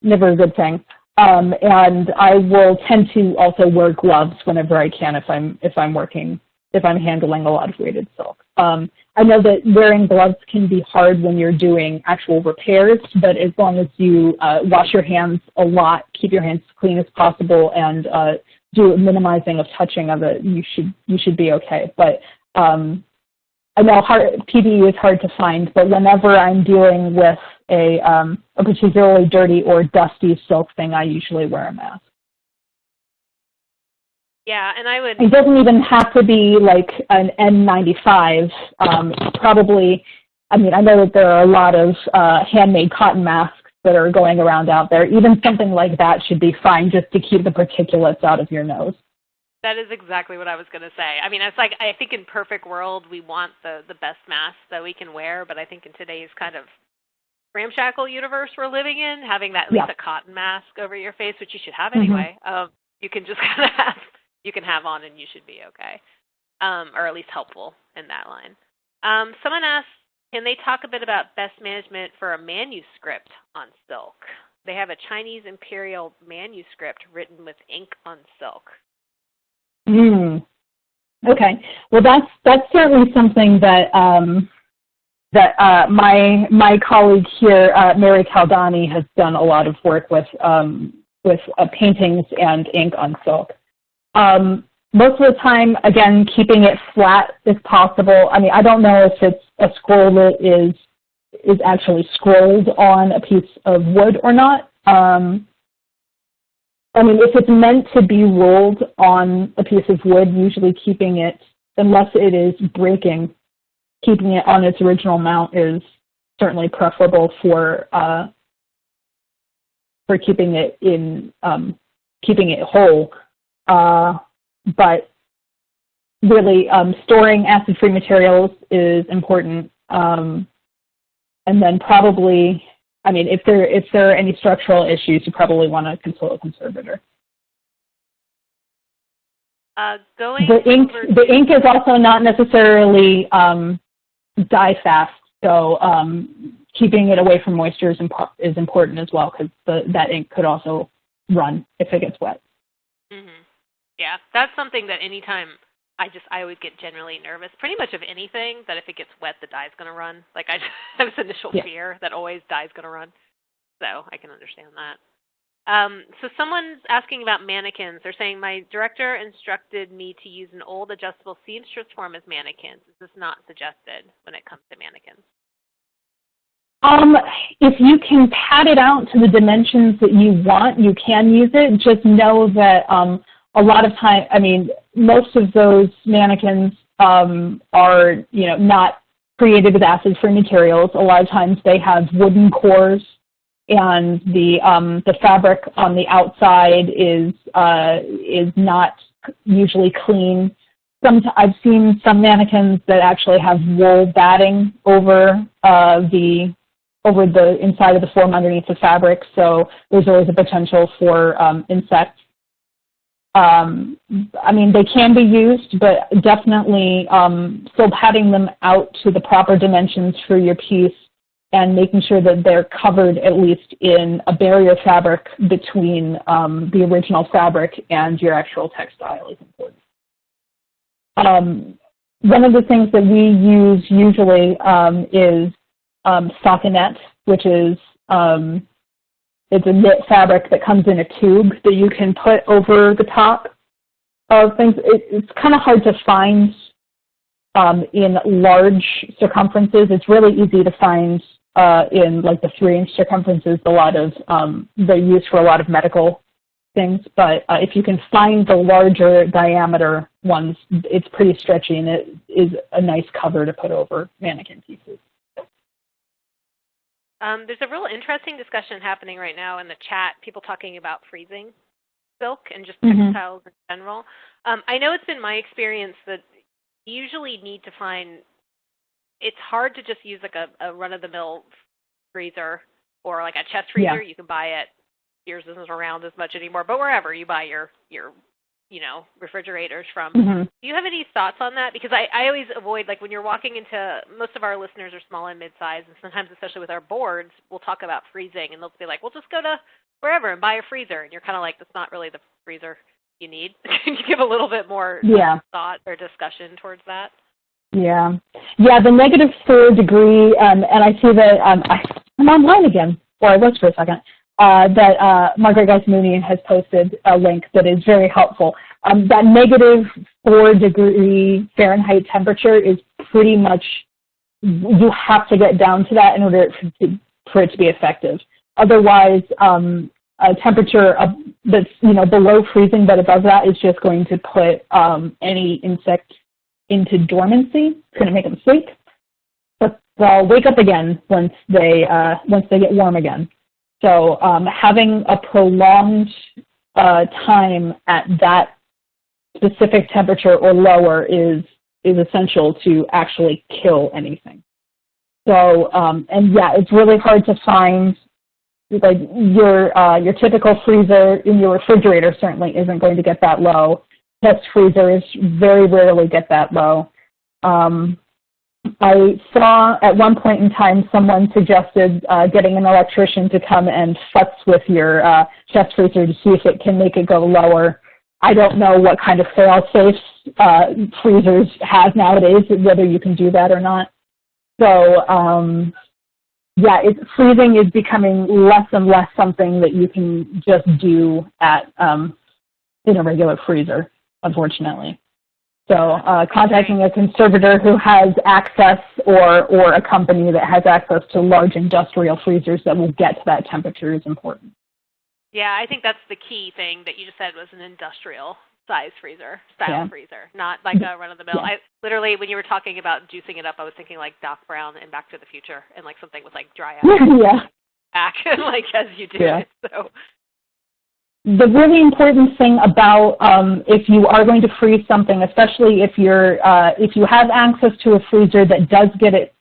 Never a good thing. Um, and I will tend to also wear gloves whenever I can if I'm if I'm working if I'm handling a lot of weighted silk. Um, I know that wearing gloves can be hard when you're doing actual repairs, but as long as you uh, wash your hands a lot, keep your hands clean as possible, and uh, do minimizing of touching of it, you should you should be okay. But um, I know hard, PPE is hard to find, but whenever I'm dealing with a, um, a particularly dirty or dusty silk thing, I usually wear a mask. Yeah, and I would. It doesn't even have to be like an N95. Um, probably, I mean, I know that there are a lot of uh, handmade cotton masks that are going around out there. Even something like that should be fine just to keep the particulates out of your nose. That is exactly what I was going to say. I mean, it's like I think in perfect world we want the the best mask that we can wear, but I think in today's kind of ramshackle universe we're living in, having that at least a cotton mask over your face, which you should have Mhm. anyway, um, you can just kind of have you can have on and you should be okay, um, or at least helpful in that line. Um, someone asked, can they talk a bit about best management for a manuscript on silk? They have a Chinese imperial manuscript written with ink on silk. Mm. Okay. Well, that's that's certainly something that um, that uh, my my colleague here, uh, Mary Caldani, has done a lot of work with um, with uh, paintings and ink on silk. Um, most of the time, again, keeping it flat if possible. I mean, I don't know if it's a scroll that is is actually scrolled on a piece of wood or not. Um, I mean, if it's meant to be rolled on a piece of wood, usually keeping it, unless it is breaking, keeping it on its original mount is certainly preferable for uh, for keeping it in um, keeping it whole. Uh, but really, um, storing acid-free materials is important. Um, and then probably I mean, if there if there are any structural issues, you probably want to consult a conservator. Uh, going The ink the ink is also not necessarily um, dye fast, so um, keeping it away from moisture is, impo- is important as well because that ink could also run if it gets wet. hmm Yeah, that's something that anytime I just I always get generally nervous, pretty much of anything that if it gets wet, the dye's gonna run. Like I just have this initial Yeah. fear that always dye's gonna run. So I can understand that. Um, so someone's asking about mannequins. They're saying my director instructed me to use an old adjustable seamstress form as mannequins. Is this not suggested when it comes to mannequins? Um, if you can pad it out to the dimensions that you want, you can use it. Just know that um, a lot of time, I mean, most of those mannequins um, are, you know, not created with acid-free materials. A lot of times they have wooden cores, and the um, the fabric on the outside is uh, is not usually clean. some I've seen some mannequins that actually have wool batting over uh, the over the inside of the form underneath the fabric, so there's always a potential for um, insects. Um, I mean, they can be used, but definitely um, still padding them out to the proper dimensions for your piece and making sure that they're covered at least in a barrier fabric between um, the original fabric and your actual textile is important. Um, one of the things that we use usually um, is um, stockinette, which is um, it's a knit fabric that comes in a tube that you can put over the top of things. It, it's kind of hard to find um, in large circumferences. It's really easy to find uh, in like the three inch circumferences. A lot of um, they're for a lot of medical things, but uh, if you can find the larger diameter ones, it's pretty stretchy and it is a nice cover to put over mannequin pieces. Um, there's a real interesting discussion happening right now in the chat, people talking about freezing silk and just textiles mm -hmm. in general. Um, I know it's been my experience that you usually need to find, it's hard to just use like a, a run-of-the-mill freezer or like a chest freezer. Yeah. You can buy it. Yours isn't around as much anymore, but wherever you buy your your you know, refrigerators from. Mm-hmm. Do you have any thoughts on that? Because I, I always avoid, like when you're walking into, most of our listeners are small and mid-sized, and sometimes, especially with our boards, we'll talk about freezing, and they'll be like, well, just go to wherever and buy a freezer. And you're kind of like, that's not really the freezer you need. Can you give a little bit more yeah. thought or discussion towards that? Yeah. Yeah, the negative four degree, um, and I see that um, I, I'm online again, or I was for a second uh, that uh, Margaret Geiss-Mooney has posted a link that is very helpful. Um, that negative four degree Fahrenheit temperature is pretty much, you have to get down to that in order for it to be effective. Otherwise, um, a temperature that's you know below freezing but above that is just going to put um, any insect into dormancy. It's going to make them sleep, but they'll wake up again once they uh, once they get warm again. So um, having a prolonged uh, time at that specific temperature or lower is is essential to actually kill anything. So um, and yeah, it's really hard to find like your uh, your typical freezer in your refrigerator certainly isn't going to get that low. Test freezers very rarely get that low. Um, I saw at one point in time someone suggested uh, getting an electrician to come and futz with your uh, chest freezer to see if it can make it go lower. I don't know what kind of fail-safe uh, freezers have nowadays, whether you can do that or not. So um, yeah, it, freezing is becoming less and less something that you can just do at um, in a regular freezer, unfortunately. So uh, contacting a conservator who has access or, or a company that has access to large industrial freezers that will get to that temperature is important. Yeah, I think that's the key thing that you just said was an industrial size freezer, style yeah. freezer, not like a run of the mill. Yeah. I literally when you were talking about juicing it up, I was thinking like Doc Brown in Back to the Future and like something with like dry ice. yeah. Back like as you do yeah. it. So the really important thing about um, if you are going to freeze something, especially if you're uh, if you have access to a freezer that does get it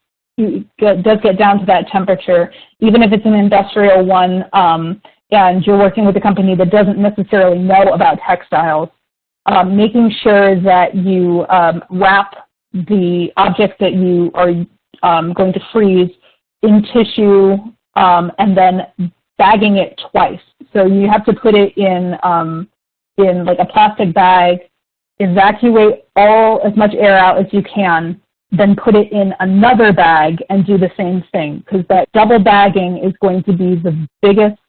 does get down to that temperature, even if it's an industrial one, um, and you're working with a company that doesn't necessarily know about textiles, um, making sure that you um, wrap the object that you are um, going to freeze in tissue um, and then bagging it twice. So you have to put it in um, in like a plastic bag, evacuate all as much air out as you can, then put it in another bag and do the same thing because that double bagging is going to be the biggest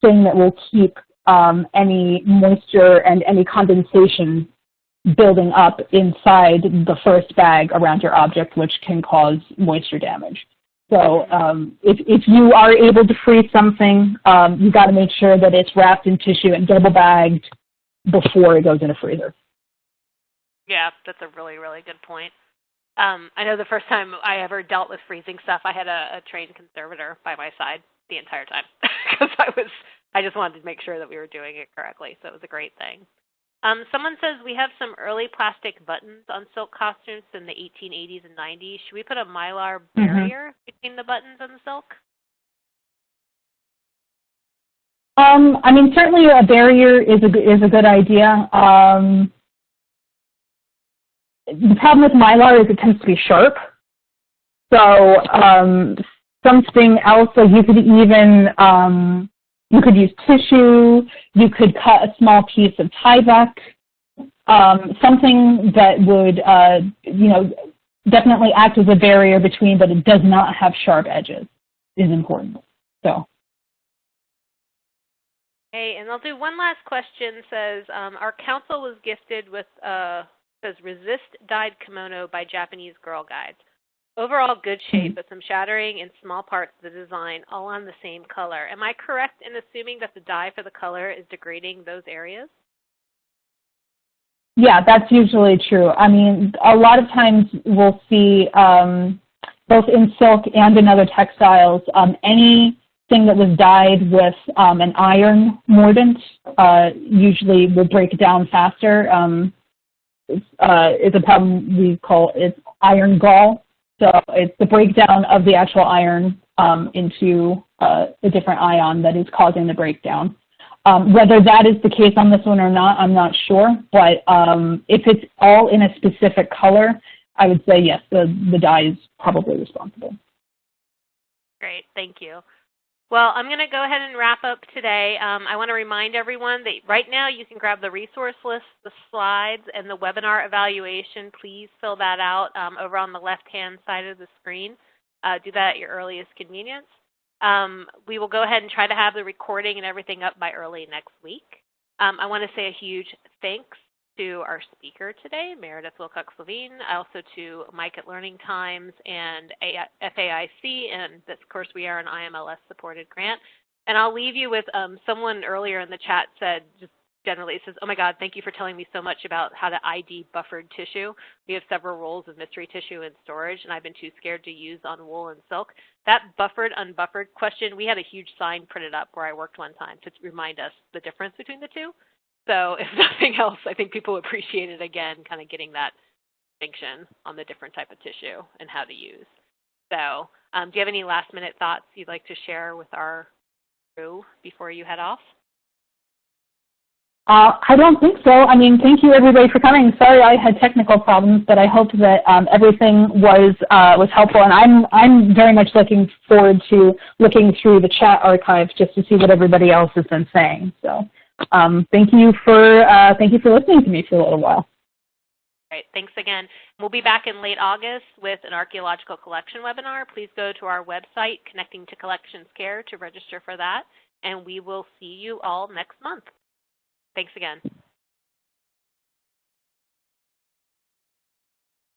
thing that will keep um, any moisture and any condensation building up inside the first bag around your object, which can cause moisture damage. So um, if, if you are able to freeze something, um, you got to make sure that it's wrapped in tissue and double bagged before it goes in a freezer. Yeah, that's a really, really good point. Um, I know the first time I ever dealt with freezing stuff, I had a, a trained conservator by my side the entire time because I was I just wanted to make sure that we were doing it correctly. So it was a great thing. Um, someone says we have some early plastic buttons on silk costumes in the 1880s and 90s. Should we put a mylar Mhm. barrier between the buttons and the silk? Um, I mean, certainly a barrier is a, is a good idea. Um, the problem with Mylar is it tends to be sharp. So um, something else, like you could even, um, you could use tissue, you could cut a small piece of Tyvek, um, something that would, uh, you know, definitely act as a barrier between, but it does not have sharp edges is important. So. Okay, and I'll do one last question. Says um, our council was gifted with uh, says resist dyed kimono by Japanese Girl Guides. Overall good shape, but some shattering in small parts of the design, all on the same color. Am I correct in assuming that the dye for the color is degrading those areas? Yeah, that's usually true. I mean, a lot of times we'll see um, both in silk and in other textiles, um, anything that was dyed with um, an iron mordant uh, usually will break down faster. Um, it's, uh, it's a problem we call it iron gall. So it's the breakdown of the actual iron um, into uh, a different ion that is causing the breakdown. Um, whether that is the case on this one or not, I'm not sure. But um, if it's all in a specific color, I would say yes, the, the dye is probably responsible. Great, thank you. Well, I'm going to go ahead and wrap up today. Um, I want to remind everyone that right now you can grab the resource list, the slides, and the webinar evaluation. Please fill that out um, over on the left-hand side of the screen. Uh, do that at your earliest convenience. Um, we will go ahead and try to have the recording and everything up by early next week. Um, I want to say a huge thanks to our speaker today, Meredith Wilcox-Levine, also to Mike at Learning Times and FAIC, and of course we are an IMLS-supported grant. And I'll leave you with um, someone earlier in the chat said, just generally, it says, oh my God, thank you for telling me so much about how to ID buffered tissue. We have several rolls of mystery tissue in storage, and I've been too scared to use on wool and silk. That buffered, unbuffered question, we had a huge sign printed up where I worked one time to remind us the difference between the two. So if nothing else, I think people appreciate it again, kind of getting that distinction on the different type of tissue and how to use. So um, do you have any last minute thoughts you'd like to share with our crew before you head off? Uh, I don't think so. I mean, thank you everybody for coming. Sorry I had technical problems, but I hope that um, everything was uh, was helpful. And I'm I'm very much looking forward to looking through the chat archives just to see what everybody else has been saying. So um, thank you for uh, thank you for listening to me for a little while. Great, thanks again. We'll be back in late August with an archaeological collection webinar. Please go to our website, Connecting to Collections Care, to register for that. And we will see you all next month. Thanks again.